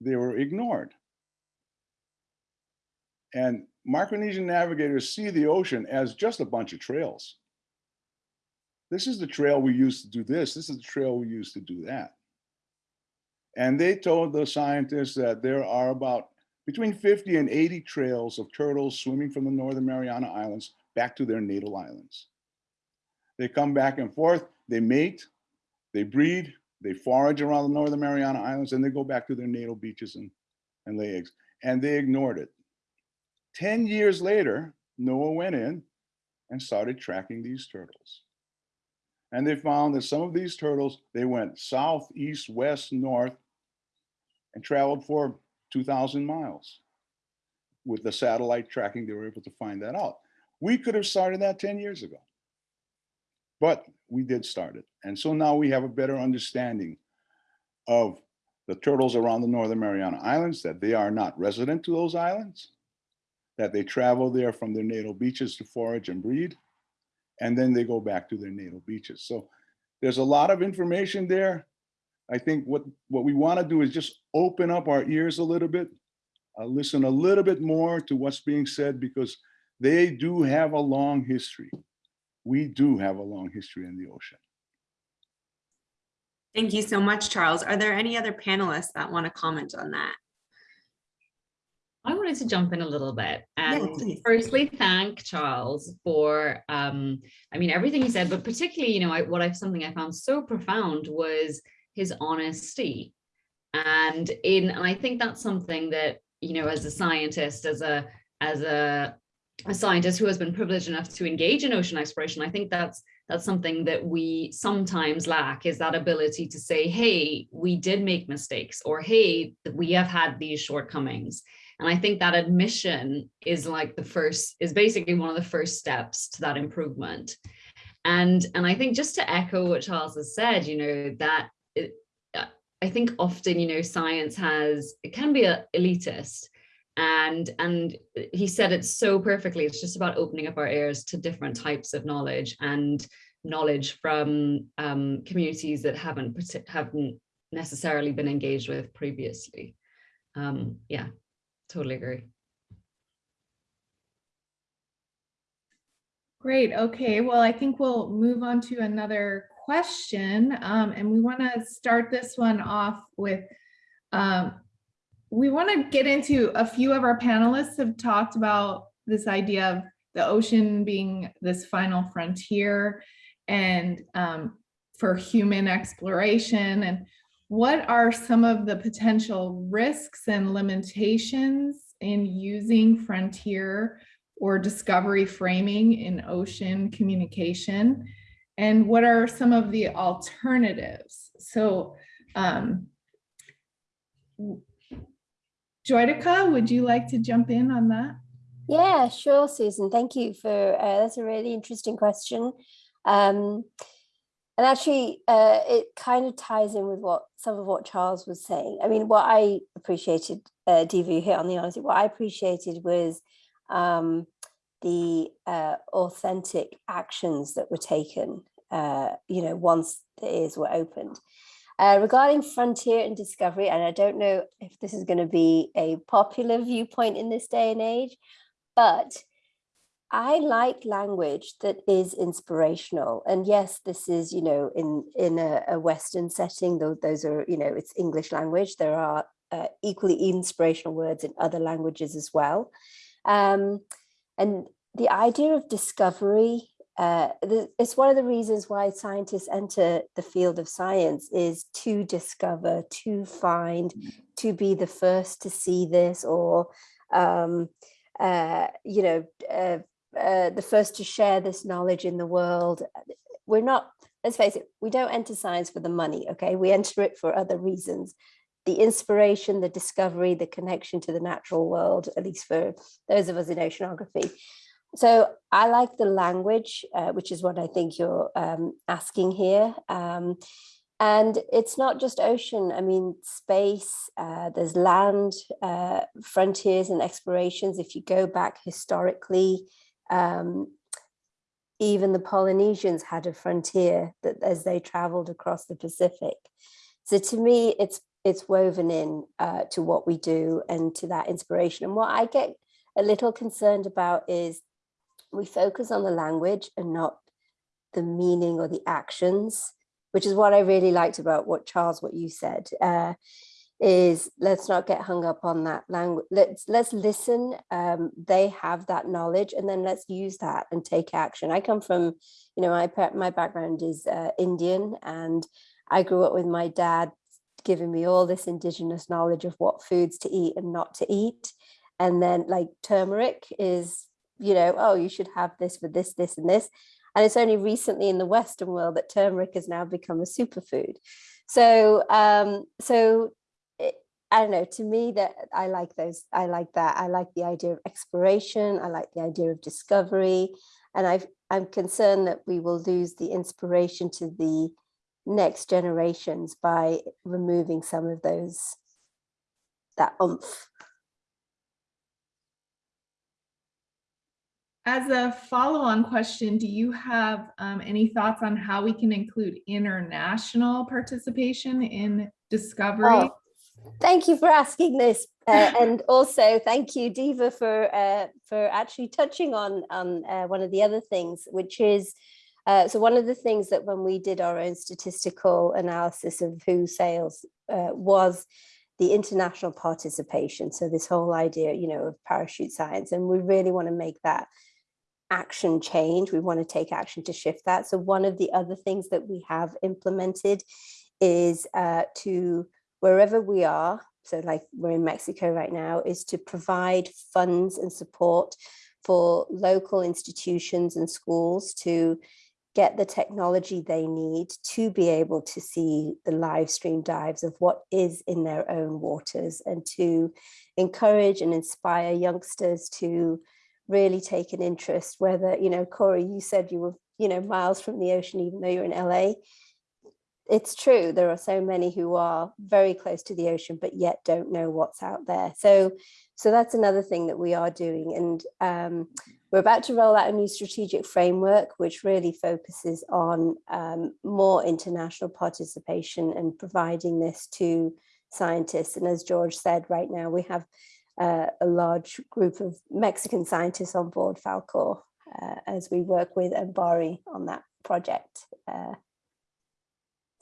they were ignored. And Micronesian navigators see the ocean as just a bunch of trails. This is the trail we used to do this. This is the trail we used to do that. And they told the scientists that there are about between 50 and 80 trails of turtles swimming from the Northern Mariana Islands back to their natal islands. They come back and forth, they mate, they breed, they forage around the Northern Mariana Islands, and they go back to their natal beaches and, and lay eggs. And they ignored it. 10 years later, NOAA went in and started tracking these turtles. And they found that some of these turtles, they went south, east, west, north, and traveled for 2,000 miles. With the satellite tracking, they were able to find that out. We could have started that 10 years ago, but we did start it. And so now we have a better understanding of the turtles around the Northern Mariana Islands, that they are not resident to those islands, that they travel there from their natal beaches to forage and breed, and then they go back to their natal beaches. So there's a lot of information there. I think what, what we want to do is just open up our ears a little bit, uh, listen a little bit more to what's being said because they do have a long history. We do have a long history in the ocean. Thank you so much, Charles. Are there any other panelists that want to comment on that? I wanted to jump in a little bit and please. firstly thank Charles for, um, I mean, everything he said, but particularly, you know, I, what I've something I found so profound was his honesty. And in, and I think that's something that, you know, as a scientist, as a, as a, a scientist who has been privileged enough to engage in ocean exploration, I think that's that's something that we sometimes lack is that ability to say, hey, we did make mistakes, or hey, we have had these shortcomings. And I think that admission is like the first, is basically one of the first steps to that improvement. And, and I think just to echo what Charles has said, you know, that I think often, you know, science has, it can be a elitist and and he said it so perfectly it's just about opening up our ears to different types of knowledge and knowledge from um, communities that haven't haven't necessarily been engaged with previously um, yeah totally agree Great. Okay. Well, I think we'll move on to another question. Um, and we want to start this one off with um, we want to get into a few of our panelists have talked about this idea of the ocean being this final frontier and um, for human exploration and what are some of the potential risks and limitations in using frontier or discovery framing in ocean communication and what are some of the alternatives so um, would you like to jump in on that? Yeah, sure, Susan. Thank you for uh, that's a really interesting question. Um, And actually, uh, it kind of ties in with what some of what Charles was saying. I mean, what I appreciated, uh, you hit on the honesty, what I appreciated was um, the uh, authentic actions that were taken, uh, you know, once the ears were opened. Uh, regarding frontier and discovery, and I don't know if this is going to be a popular viewpoint in this day and age, but I like language that is inspirational. And yes, this is, you know, in, in a, a Western setting, though those are, you know, it's English language. There are uh, equally inspirational words in other languages as well. Um, and the idea of discovery, uh, the, it's one of the reasons why scientists enter the field of science is to discover, to find, to be the first to see this or, um, uh, you know, uh, uh, the first to share this knowledge in the world. We're not, let's face it, we don't enter science for the money, okay? We enter it for other reasons. The inspiration, the discovery, the connection to the natural world, at least for those of us in oceanography. So I like the language, uh, which is what I think you're um, asking here. Um, and it's not just ocean, I mean, space, uh, there's land, uh, frontiers and explorations. If you go back historically, um, even the Polynesians had a frontier that as they traveled across the Pacific. So to me, it's it's woven in uh, to what we do and to that inspiration. And what I get a little concerned about is we focus on the language and not the meaning or the actions, which is what I really liked about what Charles, what you said. Uh, is let's not get hung up on that language. Let's let's listen. Um, they have that knowledge, and then let's use that and take action. I come from, you know, my my background is uh, Indian, and I grew up with my dad giving me all this indigenous knowledge of what foods to eat and not to eat. And then like turmeric is, you know, oh, you should have this for this, this, and this. And it's only recently in the Western world that turmeric has now become a superfood. So, um, so I don't know, to me that I like those, I like that. I like the idea of exploration. I like the idea of discovery. And i I'm concerned that we will lose the inspiration to the next generations by removing some of those, that oomph. As a follow-on question, do you have um, any thoughts on how we can include international participation in discovery? Oh, Thank you for asking this. Uh, and also thank you, Diva, for uh, for actually touching on, on uh, one of the other things, which is, uh, so one of the things that when we did our own statistical analysis of WHO sales uh, was the international participation. So this whole idea, you know, of parachute science, and we really want to make that action change. We want to take action to shift that. So one of the other things that we have implemented is uh, to wherever we are, so like we're in Mexico right now, is to provide funds and support for local institutions and schools to get the technology they need to be able to see the live stream dives of what is in their own waters and to encourage and inspire youngsters to really take an interest whether you know Corey you said you were you know miles from the ocean even though you're in LA it's true there are so many who are very close to the ocean but yet don't know what's out there. So so that's another thing that we are doing and um, we're about to roll out a new strategic framework which really focuses on um, more international participation and providing this to scientists. And as George said right now we have uh, a large group of Mexican scientists on board Falcor uh, as we work with MBARI on that project uh,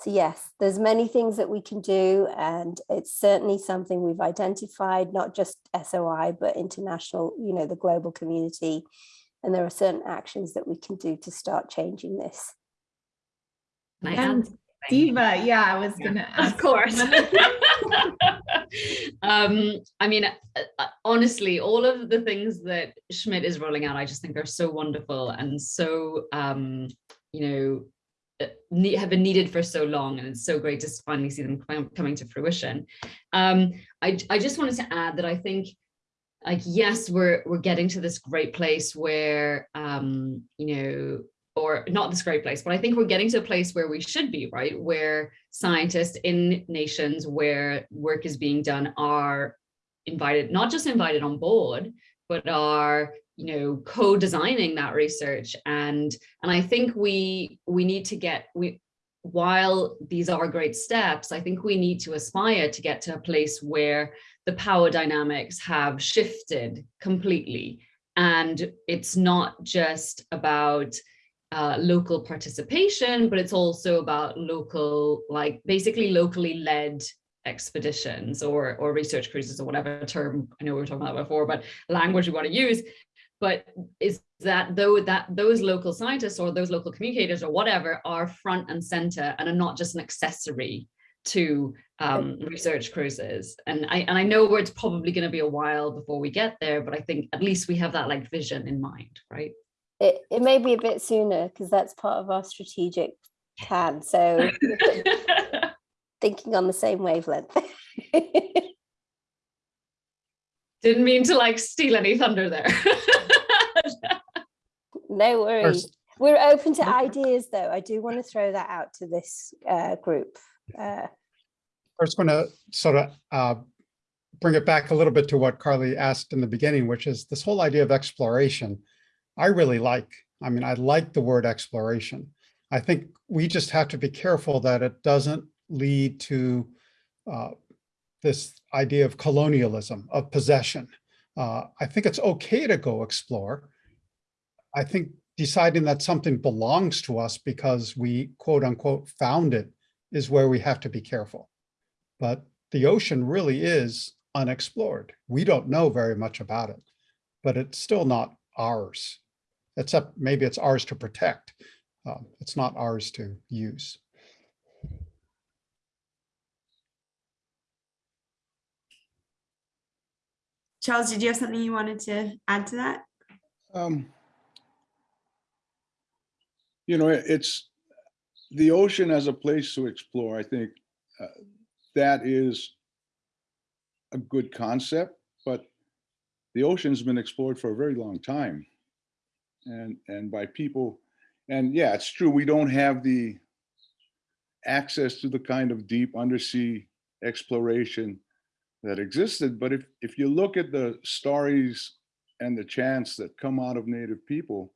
so yes, there's many things that we can do and it's certainly something we've identified, not just SOI, but international, you know, the global community. And there are certain actions that we can do to start changing this. And Diva, yeah, I was gonna Of course. um, I mean, uh, uh, honestly, all of the things that Schmidt is rolling out, I just think are so wonderful and so, um, you know, uh, have been needed for so long and it's so great to finally see them coming to fruition. Um, I, I just wanted to add that I think like yes we're we're getting to this great place where um, you know or not this great place, but I think we're getting to a place where we should be, right? Where scientists in nations where work is being done are invited, not just invited on board, but are you know co-designing that research and and I think we we need to get we while these are great steps, I think we need to aspire to get to a place where the power dynamics have shifted completely. And it's not just about uh, local participation, but it's also about local, like basically locally led expeditions or, or research cruises or whatever term, I know we were talking about before, but language we want to use. But is that though that those local scientists or those local communicators or whatever are front and center and are not just an accessory to um, research cruises. And I and I know where it's probably going to be a while before we get there, but I think at least we have that like vision in mind, right? It, it may be a bit sooner because that's part of our strategic plan. So thinking on the same wavelength. Didn't mean to like steal any thunder there. no worries. First- We're open to ideas though. I do want to throw that out to this uh, group. Uh, I was going to sort of uh, bring it back a little bit to what Carlie asked in the beginning, which is this whole idea of exploration. I really like, I mean, I like the word exploration. I think we just have to be careful that it doesn't lead to uh, this idea of colonialism, of possession. Uh, I think it's okay to go explore. I think deciding that something belongs to us because we quote unquote found it is where we have to be careful. But the ocean really is unexplored. We don't know very much about it, but it's still not ours, except maybe it's ours to protect. Um, it's not ours to use. Charles, did you have something you wanted to add to that? Um, you know, it's the ocean as a place to explore. I think uh, that is a good concept, but the ocean's been explored for a very long time. And, and by people, and yeah, it's true, we don't have the access to the kind of deep undersea exploration that existed. But if, if you look at the stories and the chants that come out of native people,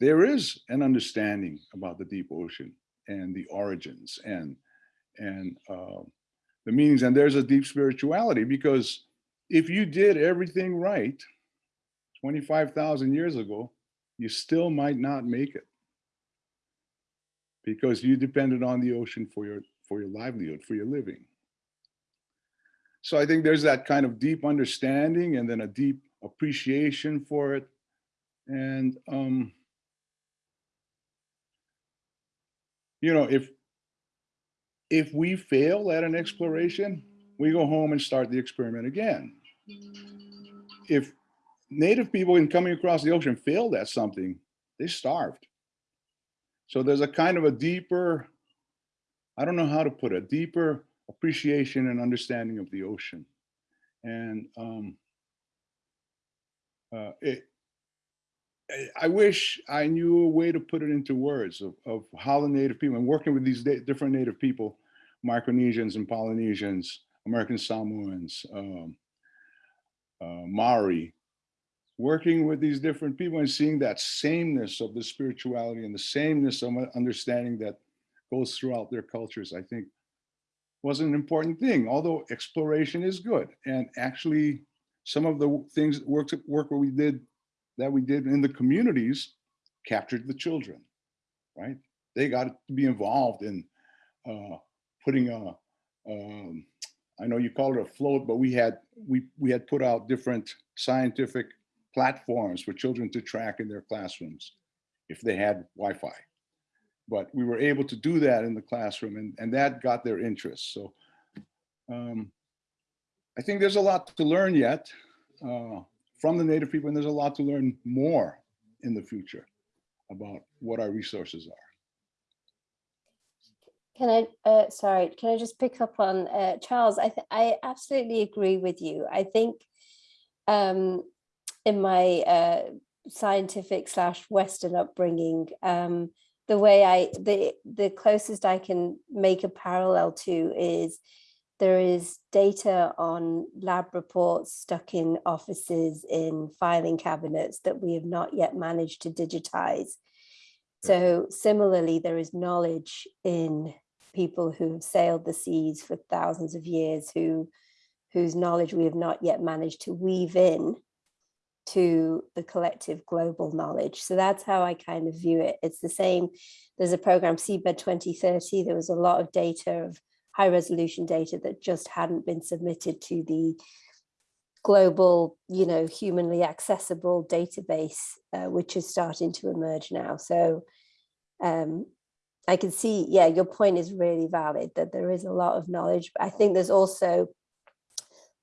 there is an understanding about the deep ocean and the origins and and uh, the meanings. And there's a deep spirituality because if you did everything right 25,000 years ago, you still might not make it because you depended on the ocean for your for your livelihood, for your living. So I think there's that kind of deep understanding and then a deep appreciation for it. And, um, you know, if, if we fail at an exploration, we go home and start the experiment again. If native people in coming across the ocean failed at something, they starved. So there's a kind of a deeper, I don't know how to put it, deeper appreciation and understanding of the ocean. And um, uh, it, I wish I knew a way to put it into words of, of how the native people, and working with these different native people, Micronesians and Polynesians, American Samoans, um, uh, Maori, working with these different people and seeing that sameness of the spirituality and the sameness of understanding that goes throughout their cultures, I think was an important thing, although exploration is good. And actually, some of the things work, work we did that we did in the communities captured the children, right? They got to be involved in uh, putting a, um, I know you call it a float, but we had we we had put out different scientific platforms for children to track in their classrooms if they had Wi-Fi but we were able to do that in the classroom and, and that got their interest. So um, I think there's a lot to learn yet uh, from the native people and there's a lot to learn more in the future about what our resources are. Can I, uh, sorry, can I just pick up on uh, Charles? I, I absolutely agree with you. I think um, in my uh, scientific slash Western upbringing, um, the way I, the, the closest I can make a parallel to is there is data on lab reports stuck in offices in filing cabinets that we have not yet managed to digitize. So similarly, there is knowledge in people who have sailed the seas for thousands of years who whose knowledge we have not yet managed to weave in to the collective global knowledge. So that's how I kind of view it. It's the same. There's a program Seabed 2030. There was a lot of data of high resolution data that just hadn't been submitted to the global, you know, humanly accessible database, uh, which is starting to emerge now. So um, I can see, yeah, your point is really valid that there is a lot of knowledge. But I think there's also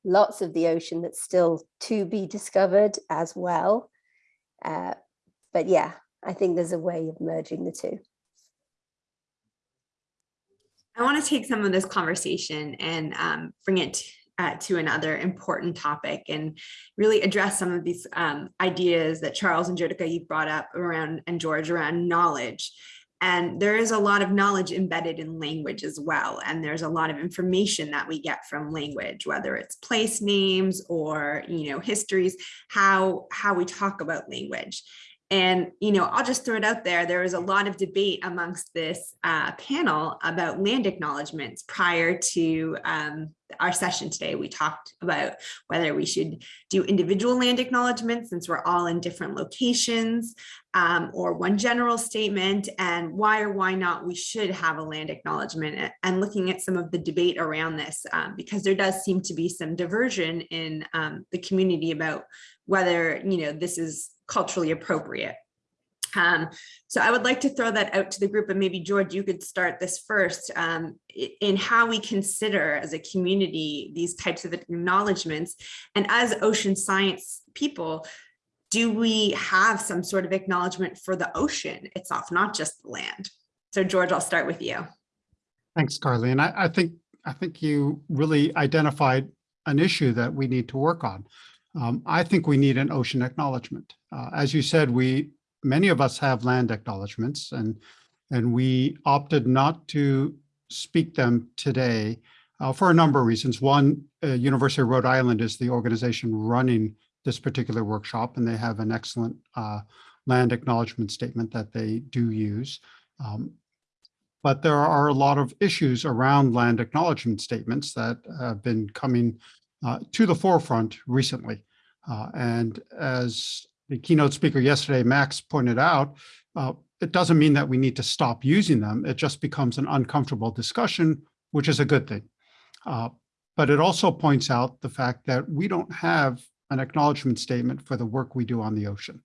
lots of the ocean that's still to be discovered as well. Uh, but yeah, I think there's a way of merging the two. I want to take some of this conversation and um, bring it uh, to another important topic and really address some of these um, ideas that Charles and Jyotika you brought up around and George around knowledge. And there is a lot of knowledge embedded in language as well. And there's a lot of information that we get from language, whether it's place names or, you know, histories, how, how we talk about language. And, you know, I'll just throw it out there. There was a lot of debate amongst this uh, panel about land acknowledgements prior to um, our session today. We talked about whether we should do individual land acknowledgements since we're all in different locations um, or one general statement and why or why not we should have a land acknowledgement and looking at some of the debate around this um, because there does seem to be some diversion in um, the community about whether, you know, this is culturally appropriate. Um, so I would like to throw that out to the group and maybe George, you could start this first um, in how we consider as a community these types of acknowledgements. And as ocean science people, do we have some sort of acknowledgement for the ocean itself, not just the land? So George, I'll start with you. Thanks, Carlie. And I, I think I think you really identified an issue that we need to work on. Um, I think we need an ocean acknowledgement. Uh, as you said, we many of us have land acknowledgements and and we opted not to speak them today uh, for a number of reasons. One, uh, University of Rhode Island is the organization running this particular workshop and they have an excellent uh, land acknowledgement statement that they do use. Um, but there are a lot of issues around land acknowledgement statements that have been coming uh, to the forefront recently. Uh, and as the keynote speaker yesterday, Max pointed out, uh, it doesn't mean that we need to stop using them. It just becomes an uncomfortable discussion, which is a good thing. Uh, but it also points out the fact that we don't have an acknowledgement statement for the work we do on the ocean.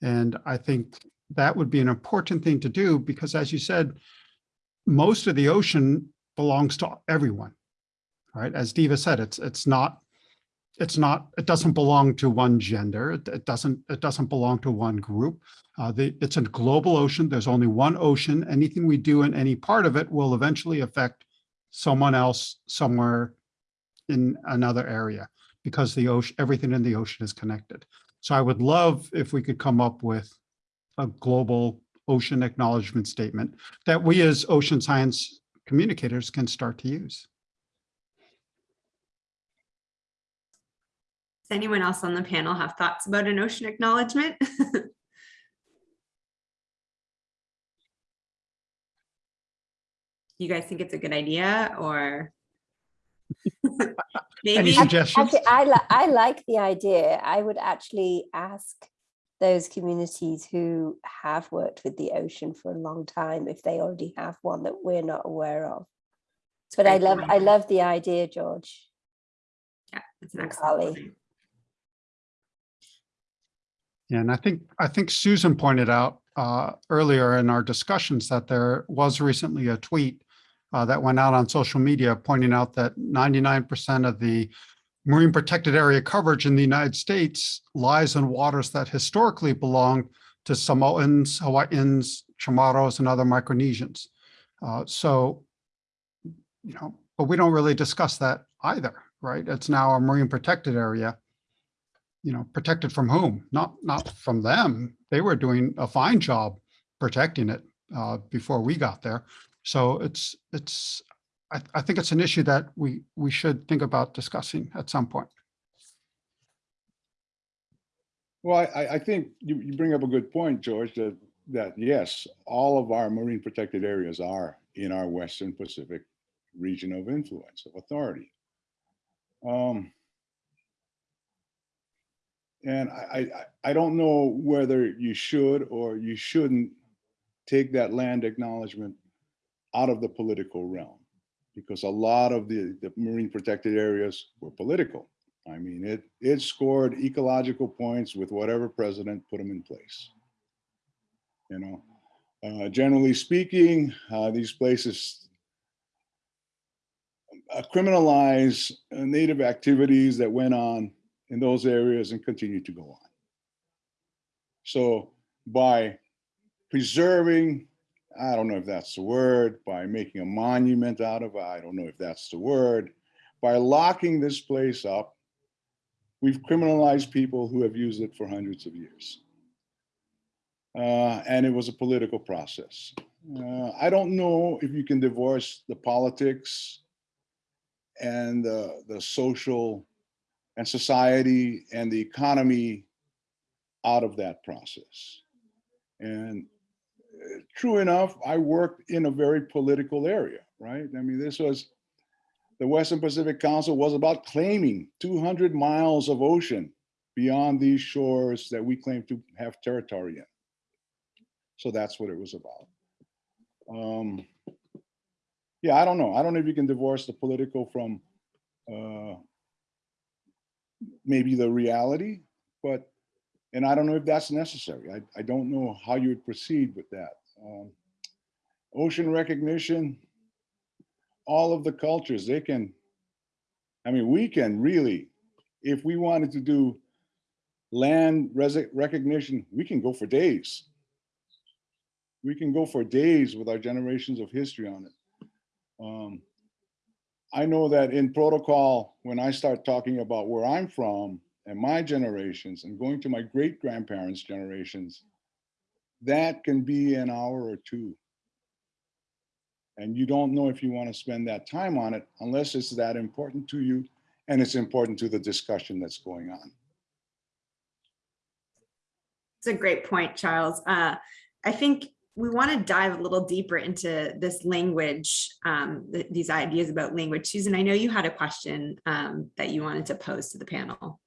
And I think that would be an important thing to do because as you said, most of the ocean belongs to everyone, right? As Diva said, it's it's not it's not it doesn't belong to one gender. It, it doesn't it doesn't belong to one group. Uh, the, it's a global ocean. There's only one ocean. Anything we do in any part of it will eventually affect someone else somewhere in another area because the ocean everything in the ocean is connected. So I would love if we could come up with a global ocean acknowledgement statement that we as ocean science communicators can start to use. Does anyone else on the panel have thoughts about an ocean acknowledgement? you guys think it's a good idea or Any suggestions? Actually, I, li I like the idea. I would actually ask those communities who have worked with the ocean for a long time if they already have one that we're not aware of. But I love point. I love the idea, George. yeah, it's an and excellent Holly. point. Yeah, and I think I think Susan pointed out uh, earlier in our discussions that there was recently a tweet uh, that went out on social media pointing out that 99% of the marine protected area coverage in the United States lies in waters that historically belonged to Samoans, Hawaiians, Chamorros, and other Micronesians. Uh, so, you know, but we don't really discuss that either, right? It's now a marine protected area you know, protected from whom? Not not from them. They were doing a fine job protecting it, uh, before we got there. So it's, it's, I, I think it's an issue that we, we should think about discussing at some point. Well, I- I, think you, you bring up a good point, George, that, that yes, all of our marine protected areas are in our Western Pacific region of influence, of authority. Um, And I, I, I- don't know whether you should or you shouldn't take that land acknowledgement out of the political realm. Because a lot of the, the marine protected areas were political. I mean, it, it scored ecological points with whatever president put them in place. You know, uh, generally speaking, uh, these places uh, criminalize native activities that went on in those areas and continue to go on. So by preserving, I don't know if that's the word, by making a monument out of it, I don't know if that's the word, by locking this place up, we've criminalized people who have used it for hundreds of years. Uh, and it was a political process. Uh, I don't know if you can divorce the politics and the, the social and society and the economy out of that process. And uh, true enough, I worked in a very political area, right? I mean, this was, the Western Pacific Council was about claiming 200 miles of ocean beyond these shores that we claim to have territory in. So that's what it was about. Um, yeah, I don't know. I don't know if you can divorce the political from uh, maybe the reality, but, and I don't know if that's necessary. I, I don't know how you would proceed with that. Um, ocean recognition, all of the cultures, they can, I mean, we can really, if we wanted to do land recognition, we can go for days. We can go for days with our generations of history on it. Um, I know that in protocol, when I start talking about where I'm from and my generations and going to my great grandparents' generations, that can be an hour or two. And you don't know if you want to spend that time on it unless it's that important to you and it's important to the discussion that's going on. It's a great point, Charles. Uh, I think we want to dive a little deeper into this language, um, th- these ideas about language. Susan, I know you had a question um, that you wanted to pose to the panel.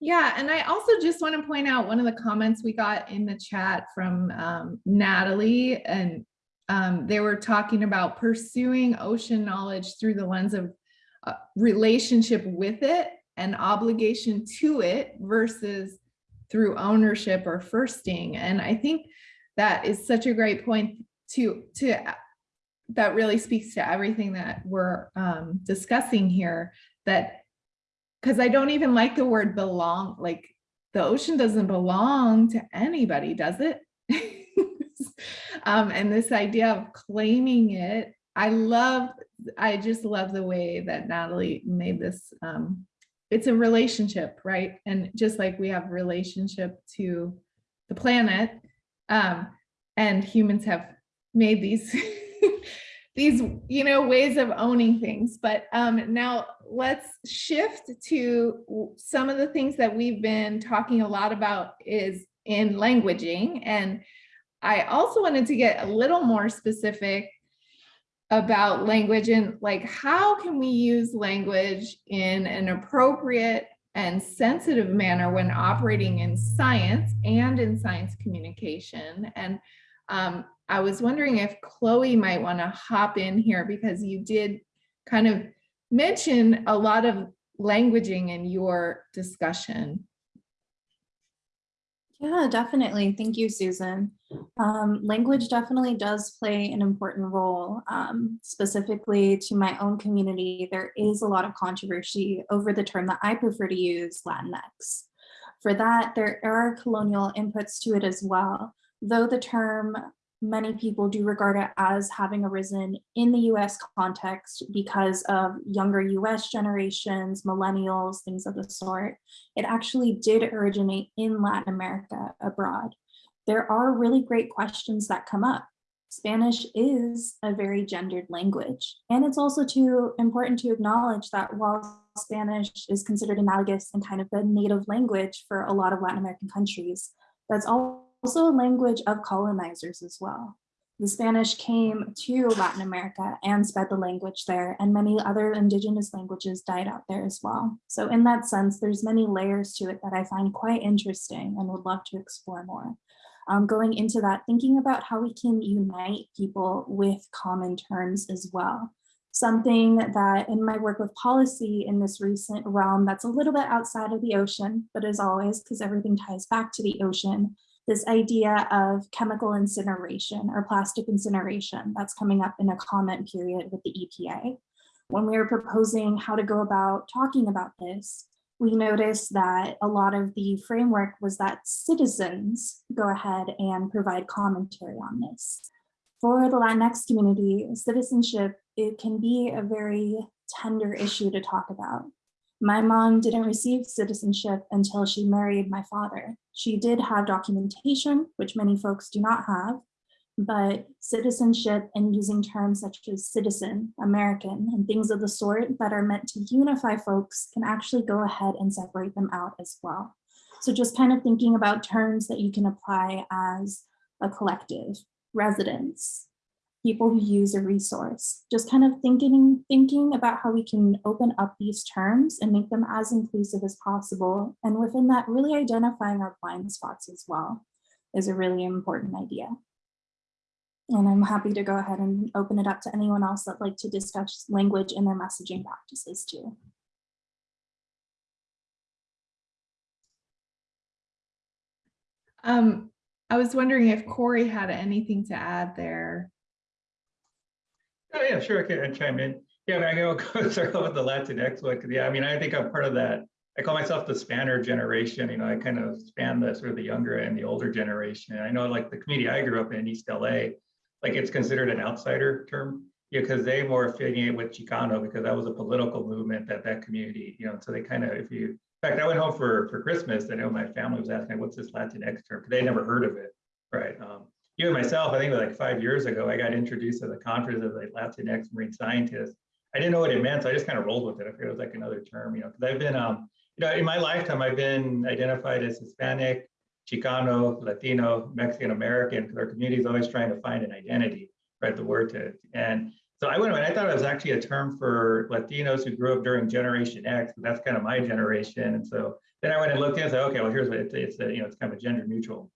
Yeah, and I also just want to point out one of the comments we got in the chat from um, Natalie, and um, they were talking about pursuing ocean knowledge through the lens of uh, relationship with it and obligation to it versus through ownership or firsting. And I think that is such a great point to to that really speaks to everything that we're um, discussing here. That because I don't even like the word belong, like the ocean doesn't belong to anybody, does it? um, and this idea of claiming it, I love, I just love the way that Natalie made this. Um, it's a relationship, right? And just like we have relationship to the planet, um, and humans have made these these you know ways of owning things. But um now let's shift to some of the things that we've been talking a lot about is in languaging. And i also wanted to get a little more specific about language and like how can we use language in an appropriate and sensitive manner when operating in science and in science communication and um, I was wondering if Chloe might want to hop in here because you did kind of mention a lot of languaging in your discussion. Yeah, definitely. Thank you, Susan. Um, language definitely does play an important role. Um, specifically to my own community, there is a lot of controversy over the term that I prefer to use, Latinx. For that, there are colonial inputs to it as well though the term many people do regard it as having arisen in the US context because of younger US generations, millennials, things of the sort, it actually did originate in Latin America abroad. there are really great questions that come up. Spanish is a very gendered language. And it's also too important to acknowledge that while Spanish is considered analogous and kind of the native language for a lot of Latin American countries, that's also a language of colonizers as well. The Spanish came to Latin America and spread the language there, and many other indigenous languages died out there as well. So in that sense, there's many layers to it that I find quite interesting and would love to explore more. Um, going into that, thinking about how we can unite people with common terms as well. Something that in my work with policy in this recent realm that's a little bit outside of the ocean, but as always, because everything ties back to the ocean, this idea of chemical incineration or plastic incineration that's coming up in a comment period with the EPA. When we were proposing how to go about talking about this, we noticed that a lot of the framework was that citizens go ahead and provide commentary on this. For the Latinx community, citizenship, it can be a very tender issue to talk about. My mom didn't receive citizenship until she married my father. She did have documentation, which many folks do not have, but citizenship and using terms such as citizen, American, and things of the sort that are meant to unify folks can actually go ahead and separate them out as well. So just kind of thinking about terms that you can apply as a collective, residents, people who use a resource, just kind of thinking, thinking about how we can open up these terms and make them as inclusive as possible. And within that, really identifying our blind spots as well is a really important idea. And I'm happy to go ahead and open it up to anyone else that'd like to discuss language in their messaging practices too. Um, I was wondering if Corey had anything to add there. Oh, yeah, sure, I can chime in. Yeah, I mean, I go go start off with the Latinx one, yeah, I mean, I think I'm part of that. I call myself the spanner generation, you know, I kind of span the sort of the younger and the older generation. I know like the community I grew up in, East LA, like it's considered an outsider term, yeah, because they more affiliate with Chicano because that was a political movement that that community, you know, so they kind of, if you, in fact, I went home for for Christmas, I know my family was asking, what's this Latinx term? Because they never heard of it, right? Um, even myself, I think like five years ago, I got introduced to the conference as a Latinx marine scientist. I didn't know what it meant, so I just kind of rolled with it. I figured it was like another term, you know, because I've been, um, you know, in my lifetime, I've been identified as Hispanic, Chicano, Latino, Mexican American, because our community is always trying to find an identity, right? The word to, and so I went and I thought it was actually a term for Latinos who grew up during Generation X, but that's kind of my generation. And so then I went and looked and said, okay, well, here's what it's, it's a, you know, it's kind of a gender neutral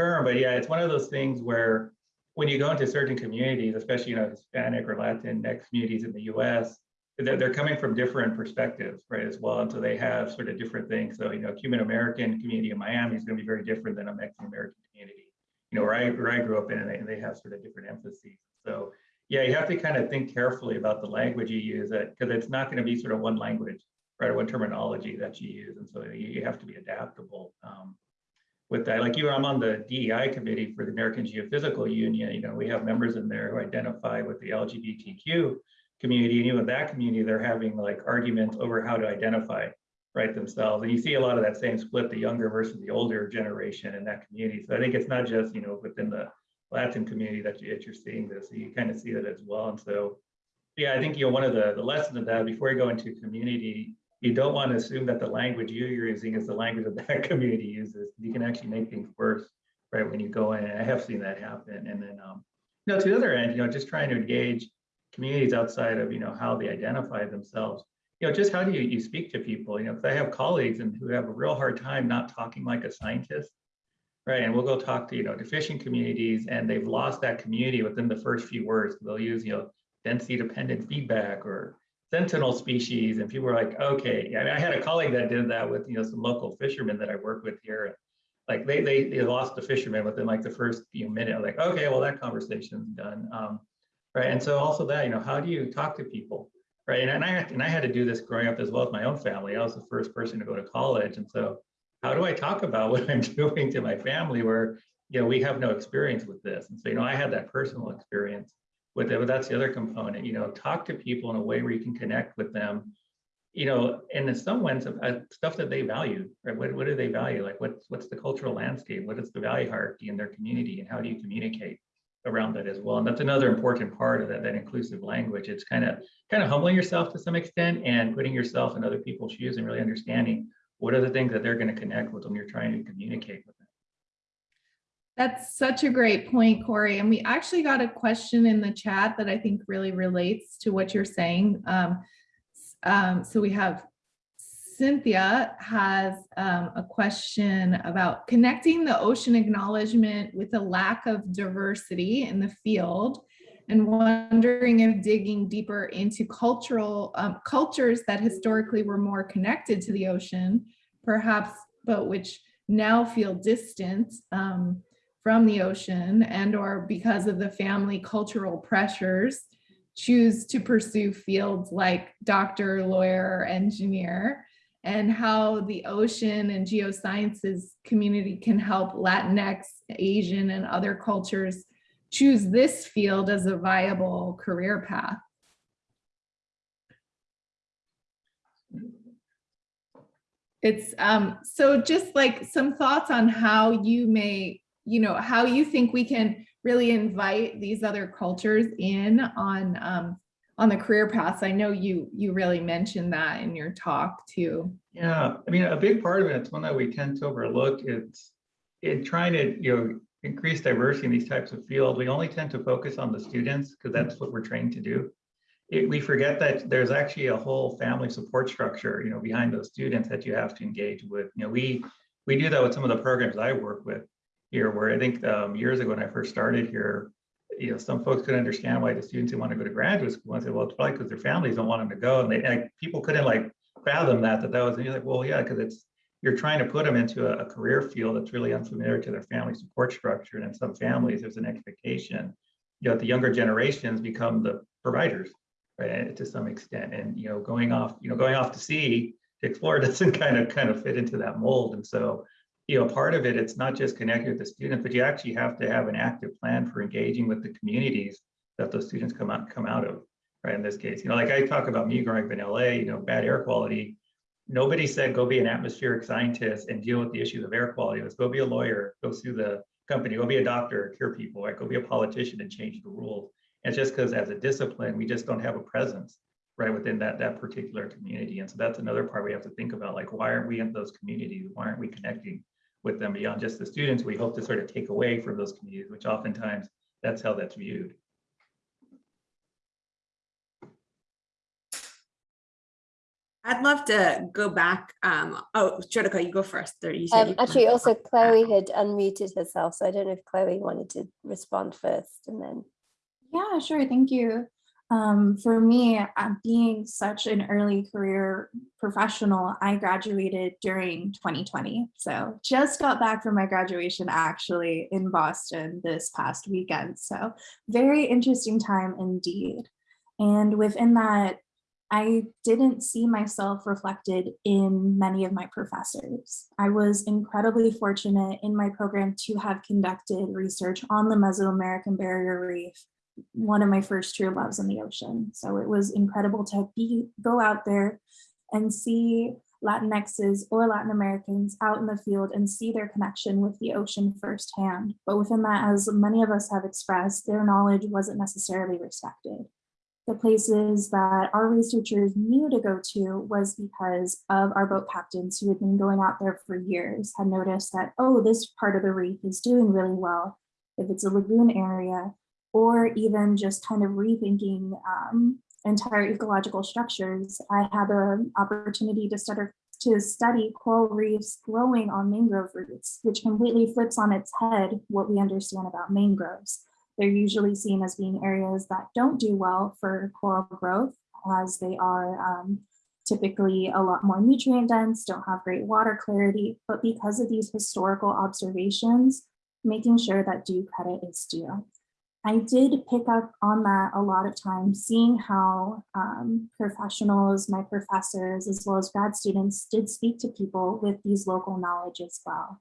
term, but yeah, it's one of those things where when you go into certain communities, especially, you know, Hispanic or Latinx communities in the US, they're, they're coming from different perspectives, right, as well. And so they have sort of different things. So, you know, Cuban American community in Miami is going to be very different than a Mexican American community, you know, where I, where I grew up in, and they, and they have sort of different emphases. So, yeah, you have to kind of think carefully about the language you use, because it's not going to be sort of one language, right, or one terminology that you use. And so you, you have to be adaptable. Um, with that. Like you, I'm on the DEI committee for the American Geophysical Union. You know, we have members in there who identify with the LGBTQ community, and even that community, they're having like arguments over how to identify right themselves. And you see a lot of that same split, the younger versus the older generation in that community. So I think it's not just you know within the Latin community that, you, that you're seeing this. So you kind of see that as well. And so, yeah, I think you know one of the the lessons of that before you go into community you don't want to assume that the language you're using is the language that that community uses. You can actually make things worse, right, when you go in. I have seen that happen. And then, um, you know, to the other end, you know, just trying to engage communities outside of, you know, how they identify themselves. You know, just how do you, you speak to people? You know, because I have colleagues and who have a real hard time not talking like a scientist, right? And we'll go talk to, you know, fishing communities and they've lost that community within the first few words. They'll use, you know, density dependent feedback or sentinel species and people were like okay. I, mean, I had a colleague that did that with you know some local fishermen that i work with here like they they, they lost the fisherman within like the first few minutes. Like okay well that conversation's done. Um, right and so also that you know how do you talk to people? Right and, and i and i had to do this growing up as well as my own family. I was the first person to go to college and so how do i talk about what i'm doing to my family where you know we have no experience with this? And so you know i had that personal experience but that's the other component, you know, talk to people in a way where you can connect with them you know, and in some ways, uh, stuff that they value, right? What, what do they value? Like what's, what's the cultural landscape? What is the value hierarchy in their community and how do you communicate around that as well? And that's another important part of that, that inclusive language. It's kind of, kind of humbling yourself to some extent and putting yourself in other people's shoes and really understanding what are the things that they're going to connect with when you're trying to communicate with. That's such a great point, Corey. And we actually got a question in the chat that I think really relates to what you're saying. Um, um, so we have Cynthia has um, a question about connecting the ocean acknowledgement with a lack of diversity in the field and wondering if digging deeper into cultural um, cultures that historically were more connected to the ocean, perhaps, but which now feel distant um, from the ocean and or because of the family cultural pressures choose to pursue fields like doctor, lawyer, engineer, and how the ocean and geosciences community can help Latinx, Asian, and other cultures choose this field as a viable career path. It's um, so just like some thoughts on how you may, you know, how you think we can really invite these other cultures in on um, on the career paths. I know you you really mentioned that in your talk too. Yeah, I mean, a big part of it, it's one that we tend to overlook. It's in trying to you know increase diversity in these types of fields. We only tend to focus on the students because that's what we're trained to do. It, we forget that there's actually a whole family support structure, you know, behind those students that you have to engage with. You know, we we do that with some of the programs I work with here, where I think um, years ago when I first started here, you know, some folks couldn't understand why the students didn't want to go to graduate school. I say, well, it's probably because their families don't want them to go, and they like, people couldn't like fathom that that that was. And you're like, well, yeah, because it's you're trying to put them into a, a, career field that's really unfamiliar to their family support structure, and in some families, there's an expectation, you know, the younger generations become the providers, right, to some extent, and you know, going off, you know, going off to sea to explore doesn't kind of kind of fit into that mold, and so you know, part of it, it's not just connecting with the students, but you actually have to have an active plan for engaging with the communities that those students come out come out of, right? In this case, you know, like I talk about me growing up in LA, you know, bad air quality. Nobody said go be an atmospheric scientist and deal with the issues of air quality. Let's go be a lawyer, go sue the company, go be a doctor, cure people, right? Go be a politician and change the rules. It's just because as a discipline, we just don't have a presence right within that that particular community. And so that's another part we have to think about, like why aren't we in those communities? Why aren't we connecting with them beyond just the students we hope to sort of take away from those communities, which oftentimes that's how that's viewed. I'd love to go back. Um, oh, Jyotika, you go first. There, you said um, actually, also Chloe had unmuted herself, so I don't know if Chloe wanted to respond first and then. Yeah, sure. Thank you. Um, for me, uh, being such an early career professional, I graduated during 2020. So just got back from my graduation actually in Boston this past weekend. So very interesting time indeed. And within that, I didn't see myself reflected in many of my professors. I was incredibly fortunate in my program to have conducted research on the Mesoamerican Barrier Reef one of my first true loves in the ocean. So it was incredible to be go out there and see Latinxes or Latin Americans out in the field and see their connection with the ocean firsthand. But within that, as many of us have expressed, their knowledge wasn't necessarily respected. The places that our researchers knew to go to was because of our boat captains who had been going out there for years, had noticed that, oh, this part of the reef is doing really well. If it's a lagoon area, or even just kind of rethinking um, entire ecological structures. I had the opportunity to study, to study coral reefs growing on mangrove roots, which completely flips on its head what we understand about mangroves. They're usually seen as being areas that don't do well for coral growth as they are um, typically a lot more nutrient dense, don't have great water clarity, but because of these historical observations, making sure that due credit is due. I did pick up on that a lot of times, seeing how um, professionals, my professors, as well as grad students did speak to people with these local knowledge as well.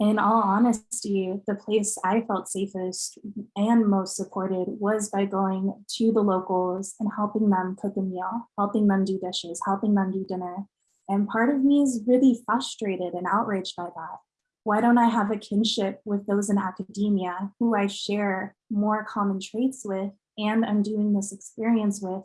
in all honesty, the place I felt safest and most supported was by going to the locals and helping them cook a meal, helping them do dishes, helping them do dinner. And part of me is really frustrated and outraged by that. Why don't I have a kinship with those in academia who I share more common traits with and I'm doing this experience with,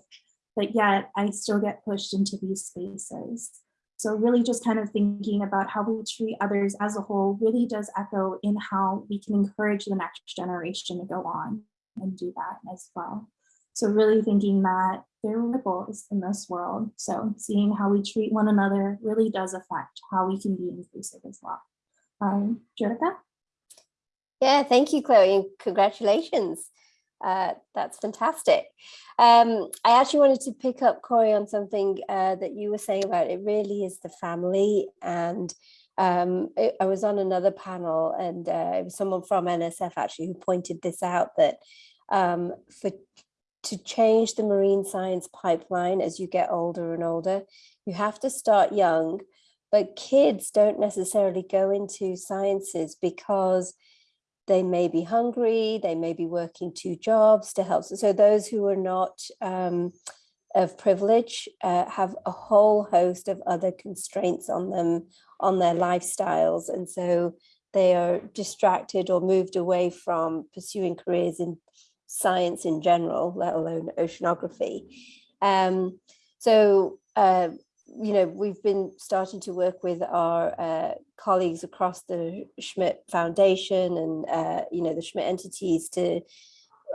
but yet I still get pushed into these spaces. So really just kind of thinking about how we treat others as a whole really does echo in how we can encourage the next generation to go on and do that as well. So really thinking that there are ripples in this world. So seeing how we treat one another really does affect how we can be inclusive as well. Um, Jyotika? Yeah, thank you, Chloe, and congratulations. Uh, that's fantastic. Um, I actually wanted to pick up, Corey, on something uh, that you were saying about it really is the family. And um, it, I was on another panel and uh, it was someone from NSF actually who pointed this out that um, for to change the marine science pipeline as you get older and older, you have to start young, but kids don't necessarily go into sciences because they may be hungry, they may be working two jobs to help. So those who are not um, of privilege uh, have a whole host of other constraints on them, on their lifestyles. And so they are distracted or moved away from pursuing careers in science in general, let alone oceanography. Um, so uh, you know, we've been starting to work with our uh, colleagues across the Schmidt Foundation and, uh, you know, the Schmidt entities to,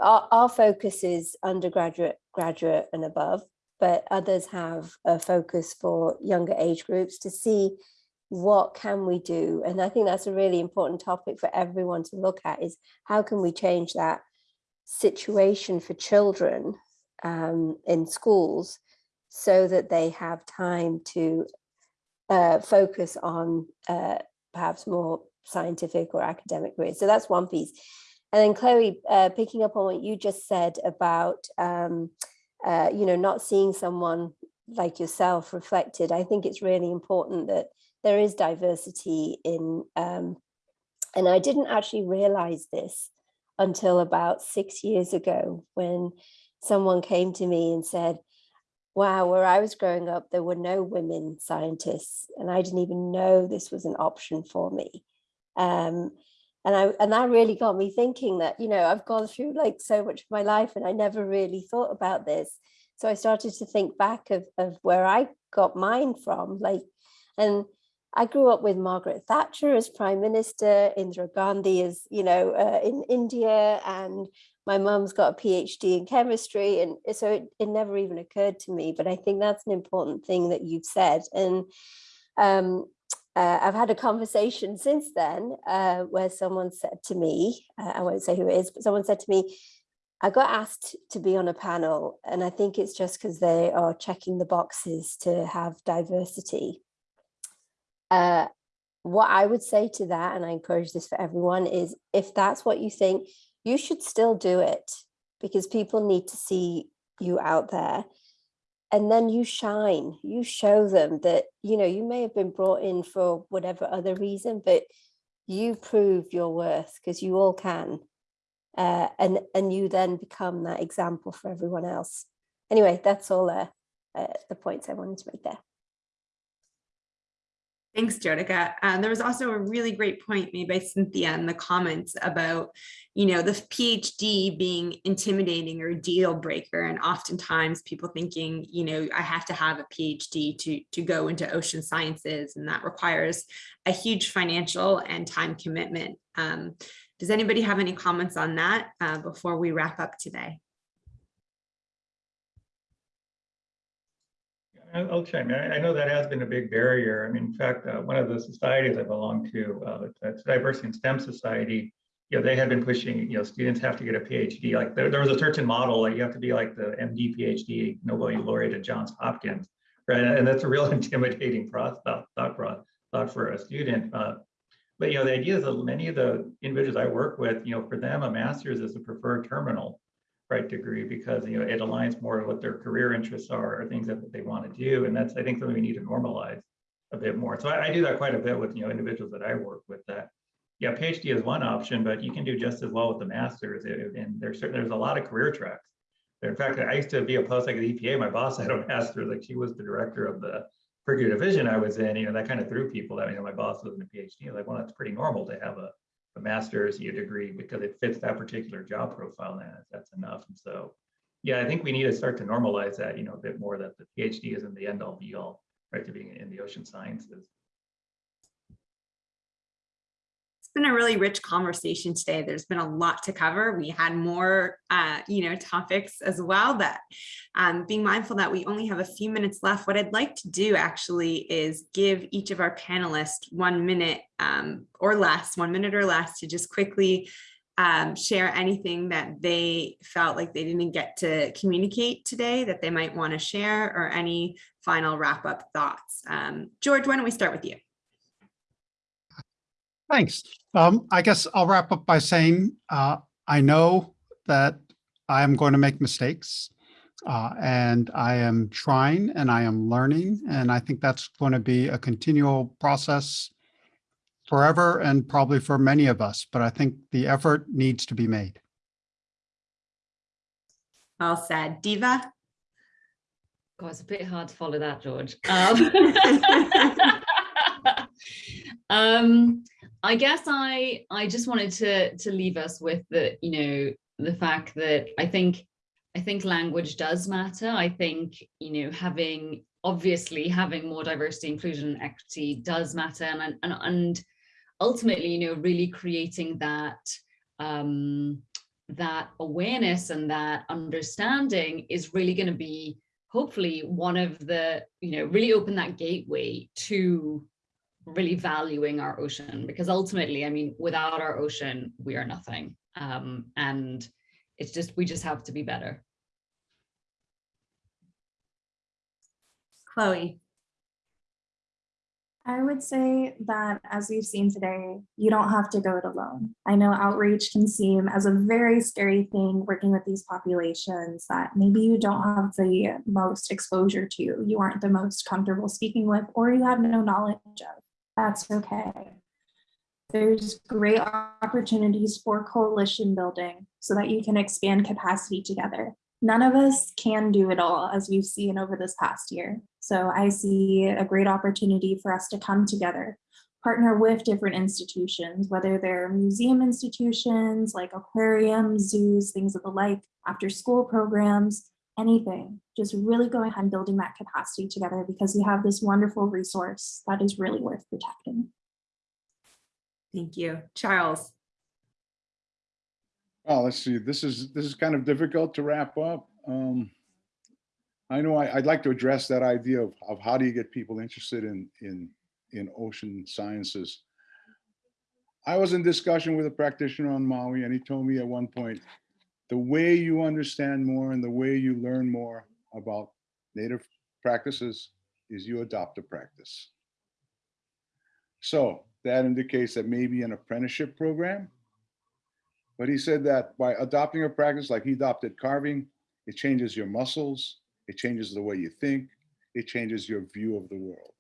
our, our focus is undergraduate, graduate and above, but others have a focus for younger age groups to see what can we do? And I think that's a really important topic for everyone to look at is how can we change that situation for children um, in schools so that they have time to uh, focus on uh, perhaps more scientific or academic careers. So that's one piece. And then Chloe, uh, picking up on what you just said about, um, uh, you know, not seeing someone like yourself reflected, I think it's really important that there is diversity in, um, and I didn't actually realize this until about six years ago when someone came to me and said, wow, where I was growing up, there were no women scientists and I didn't even know this was an option for me. Um, and I and that really got me thinking that, you know, I've gone through like so much of my life and I never really thought about this. So I started to think back of, of where I got mine from, like, and I grew up with Margaret Thatcher as Prime Minister, Indira Gandhi as, you know, uh, in India, and my mum's got a PhD in chemistry. And so it, it never even occurred to me, but I think that's an important thing that you've said. And um, uh, I've had a conversation since then uh, where someone said to me, uh, I won't say who it is, but someone said to me, I got asked to be on a panel and I think it's just because they are checking the boxes to have diversity. Uh, what I would say to that, and I encourage this for everyone, is if that's what you think, you should still do it because people need to see you out there. And then you shine you show them that you know you may have been brought in for whatever other reason but you prove your worth because you all can. Uh, and and you then become that example for everyone else. Anyway that's all uh, uh, the points i wanted to make there Thanks, Jyotika. Uh, there was also a really great point made by Cynthia in the comments about, you know, the PhD being intimidating or deal breaker. And oftentimes people thinking, you know, I have to have a PhD to, to go into ocean sciences and that requires a huge financial and time commitment. Um, does anybody have any comments on that uh, before we wrap up today? I'll chime in. I know that has been a big barrier. I mean, in fact, uh, one of the societies I belong to, uh, Diversity and STEM Society, you know, they had been pushing, you know, students have to get a PhD. Like there, there was a certain model, like you have to be like the MD, PhD, Nobel laureate at Johns Hopkins, right? And that's a real intimidating thought, thought, thought for a student. Uh, but, you know, the idea is that many of the individuals I work with, you know, for them, a master's is a preferred terminal right degree because you know it aligns more with what their career interests are or things that they want to do and that's i think something we need to normalize a bit more so I, I, do that quite a bit with you know individuals that i work with that yeah, PhD is one option, but you can do just as well with the master's. And and there's certain, there's a lot of career tracks. In fact, I used to be a postdoc at the EPA. My boss had a master's, like she was the director of the Purdue division I was in, you know, that kind of threw people. That I mean, my boss was in a PhD, like, well, that's pretty normal to have a, a master's a degree because it fits that particular job profile. That's- that's enough. And so, yeah, I think we need to start to normalize that, you know, a bit more that the PhD isn't the end all be all, right, to being in the ocean sciences. It's been a really rich conversation today. There's been a lot to cover. We had more, uh, you know, topics as well that um, being mindful that we only have a few minutes left. What I'd like to do actually is give each of our panelists one minute um, or less, one minute or less to just quickly um, share anything that they felt like they didn't get to communicate today that they might want to share or any final wrap up thoughts. Um, George, why don't we start with you? Thanks. Um, I guess I'll wrap up by saying, uh, I know that I am going to make mistakes. Uh, and I am trying and I am learning, and I think that's going to be a continual process forever and probably for many of us, but I think the effort needs to be made. Well said. Diva? God, it's a bit hard to follow that, George. Um, um, I guess I I just wanted to to leave us with the you know the fact that I think I think language does matter. I think you know having obviously having more diversity, inclusion, and equity does matter, and and and ultimately you know really creating that um, that awareness and that understanding is really going to be hopefully one of the you know really open that gateway to really valuing our ocean because ultimately i mean without our ocean we are nothing um and it's just we just have to be better Chloe? I would say that as we've seen today, you don't have to go it alone. I know outreach can seem as a very scary thing working with these populations that maybe you don't have the most exposure to, you aren't the most comfortable speaking with, or you have no knowledge of. That's okay. There's great opportunities for coalition building so that you can expand capacity together. None of us can do it all as we've seen over this past year. So I see a great opportunity for us to come together, partner with different institutions, whether they're museum institutions like aquariums, zoos, things of the like, after school programs, anything. Just really go ahead and building that capacity together because we have this wonderful resource that is really worth protecting. Thank you. Charles? Oh, let's see, this is, this is kind of difficult to wrap up. Um, I know I, I'd like to address that idea of, of how do you get people interested in, in, in ocean sciences. I was in discussion with a practitioner on Maui and he told me at one point, the way you understand more and the way you learn more about native practices is you adopt a practice. So that indicates that maybe an apprenticeship program but he said that by adopting a practice like he adopted carving, it changes your muscles, it changes the way you think, it changes your view of the world.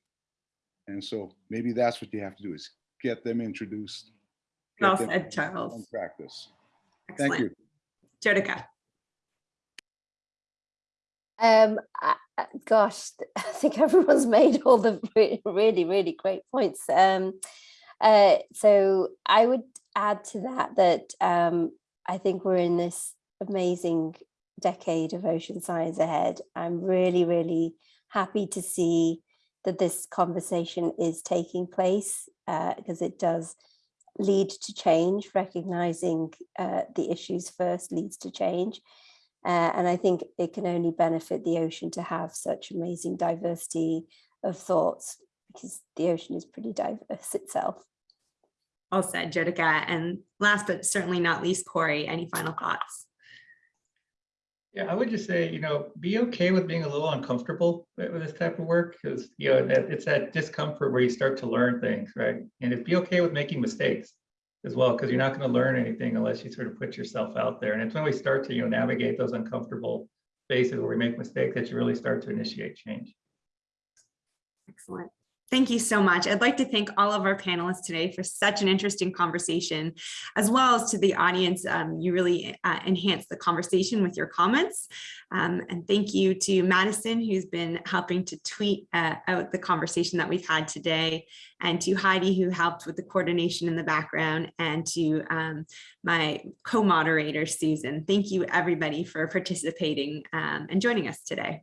And so maybe that's what you have to do is get them introduced. get Well said, Charles. Practice. Thank you. Jyotika? Um, gosh, I think everyone's made all the really, really great points. Um, uh, so I would add to that that um, I think we're in this amazing decade of ocean science ahead. I'm really, really happy to see that this conversation is taking place because it does lead to change. Recognizing uh, the issues first leads to change. Uh, and I think it can only benefit the ocean to have such amazing diversity of thoughts because the ocean is pretty diverse itself. Well said, Jyotika. And last but certainly not least, Corey, any final thoughts? Yeah, I would just say, you know, be okay with being a little uncomfortable with this type of work because, you know, it's that discomfort where you start to learn things, right? And if be okay with making mistakes as well, because you're not going to learn anything unless you sort of put yourself out there. And it's when we start to, you know, navigate those uncomfortable spaces where we make mistakes that you really start to initiate change. Excellent. Thank you so much. I'd like to thank all of our panelists today for such an interesting conversation, as well as to the audience. Um, you really uh, enhanced the conversation with your comments. Um, and thank you to Madison, who's been helping to tweet uh, out the conversation that we've had today, and to Heidi, who helped with the coordination in the background, and to um, my co-moderator, Susan. Thank you, everybody, for participating um, and joining us today.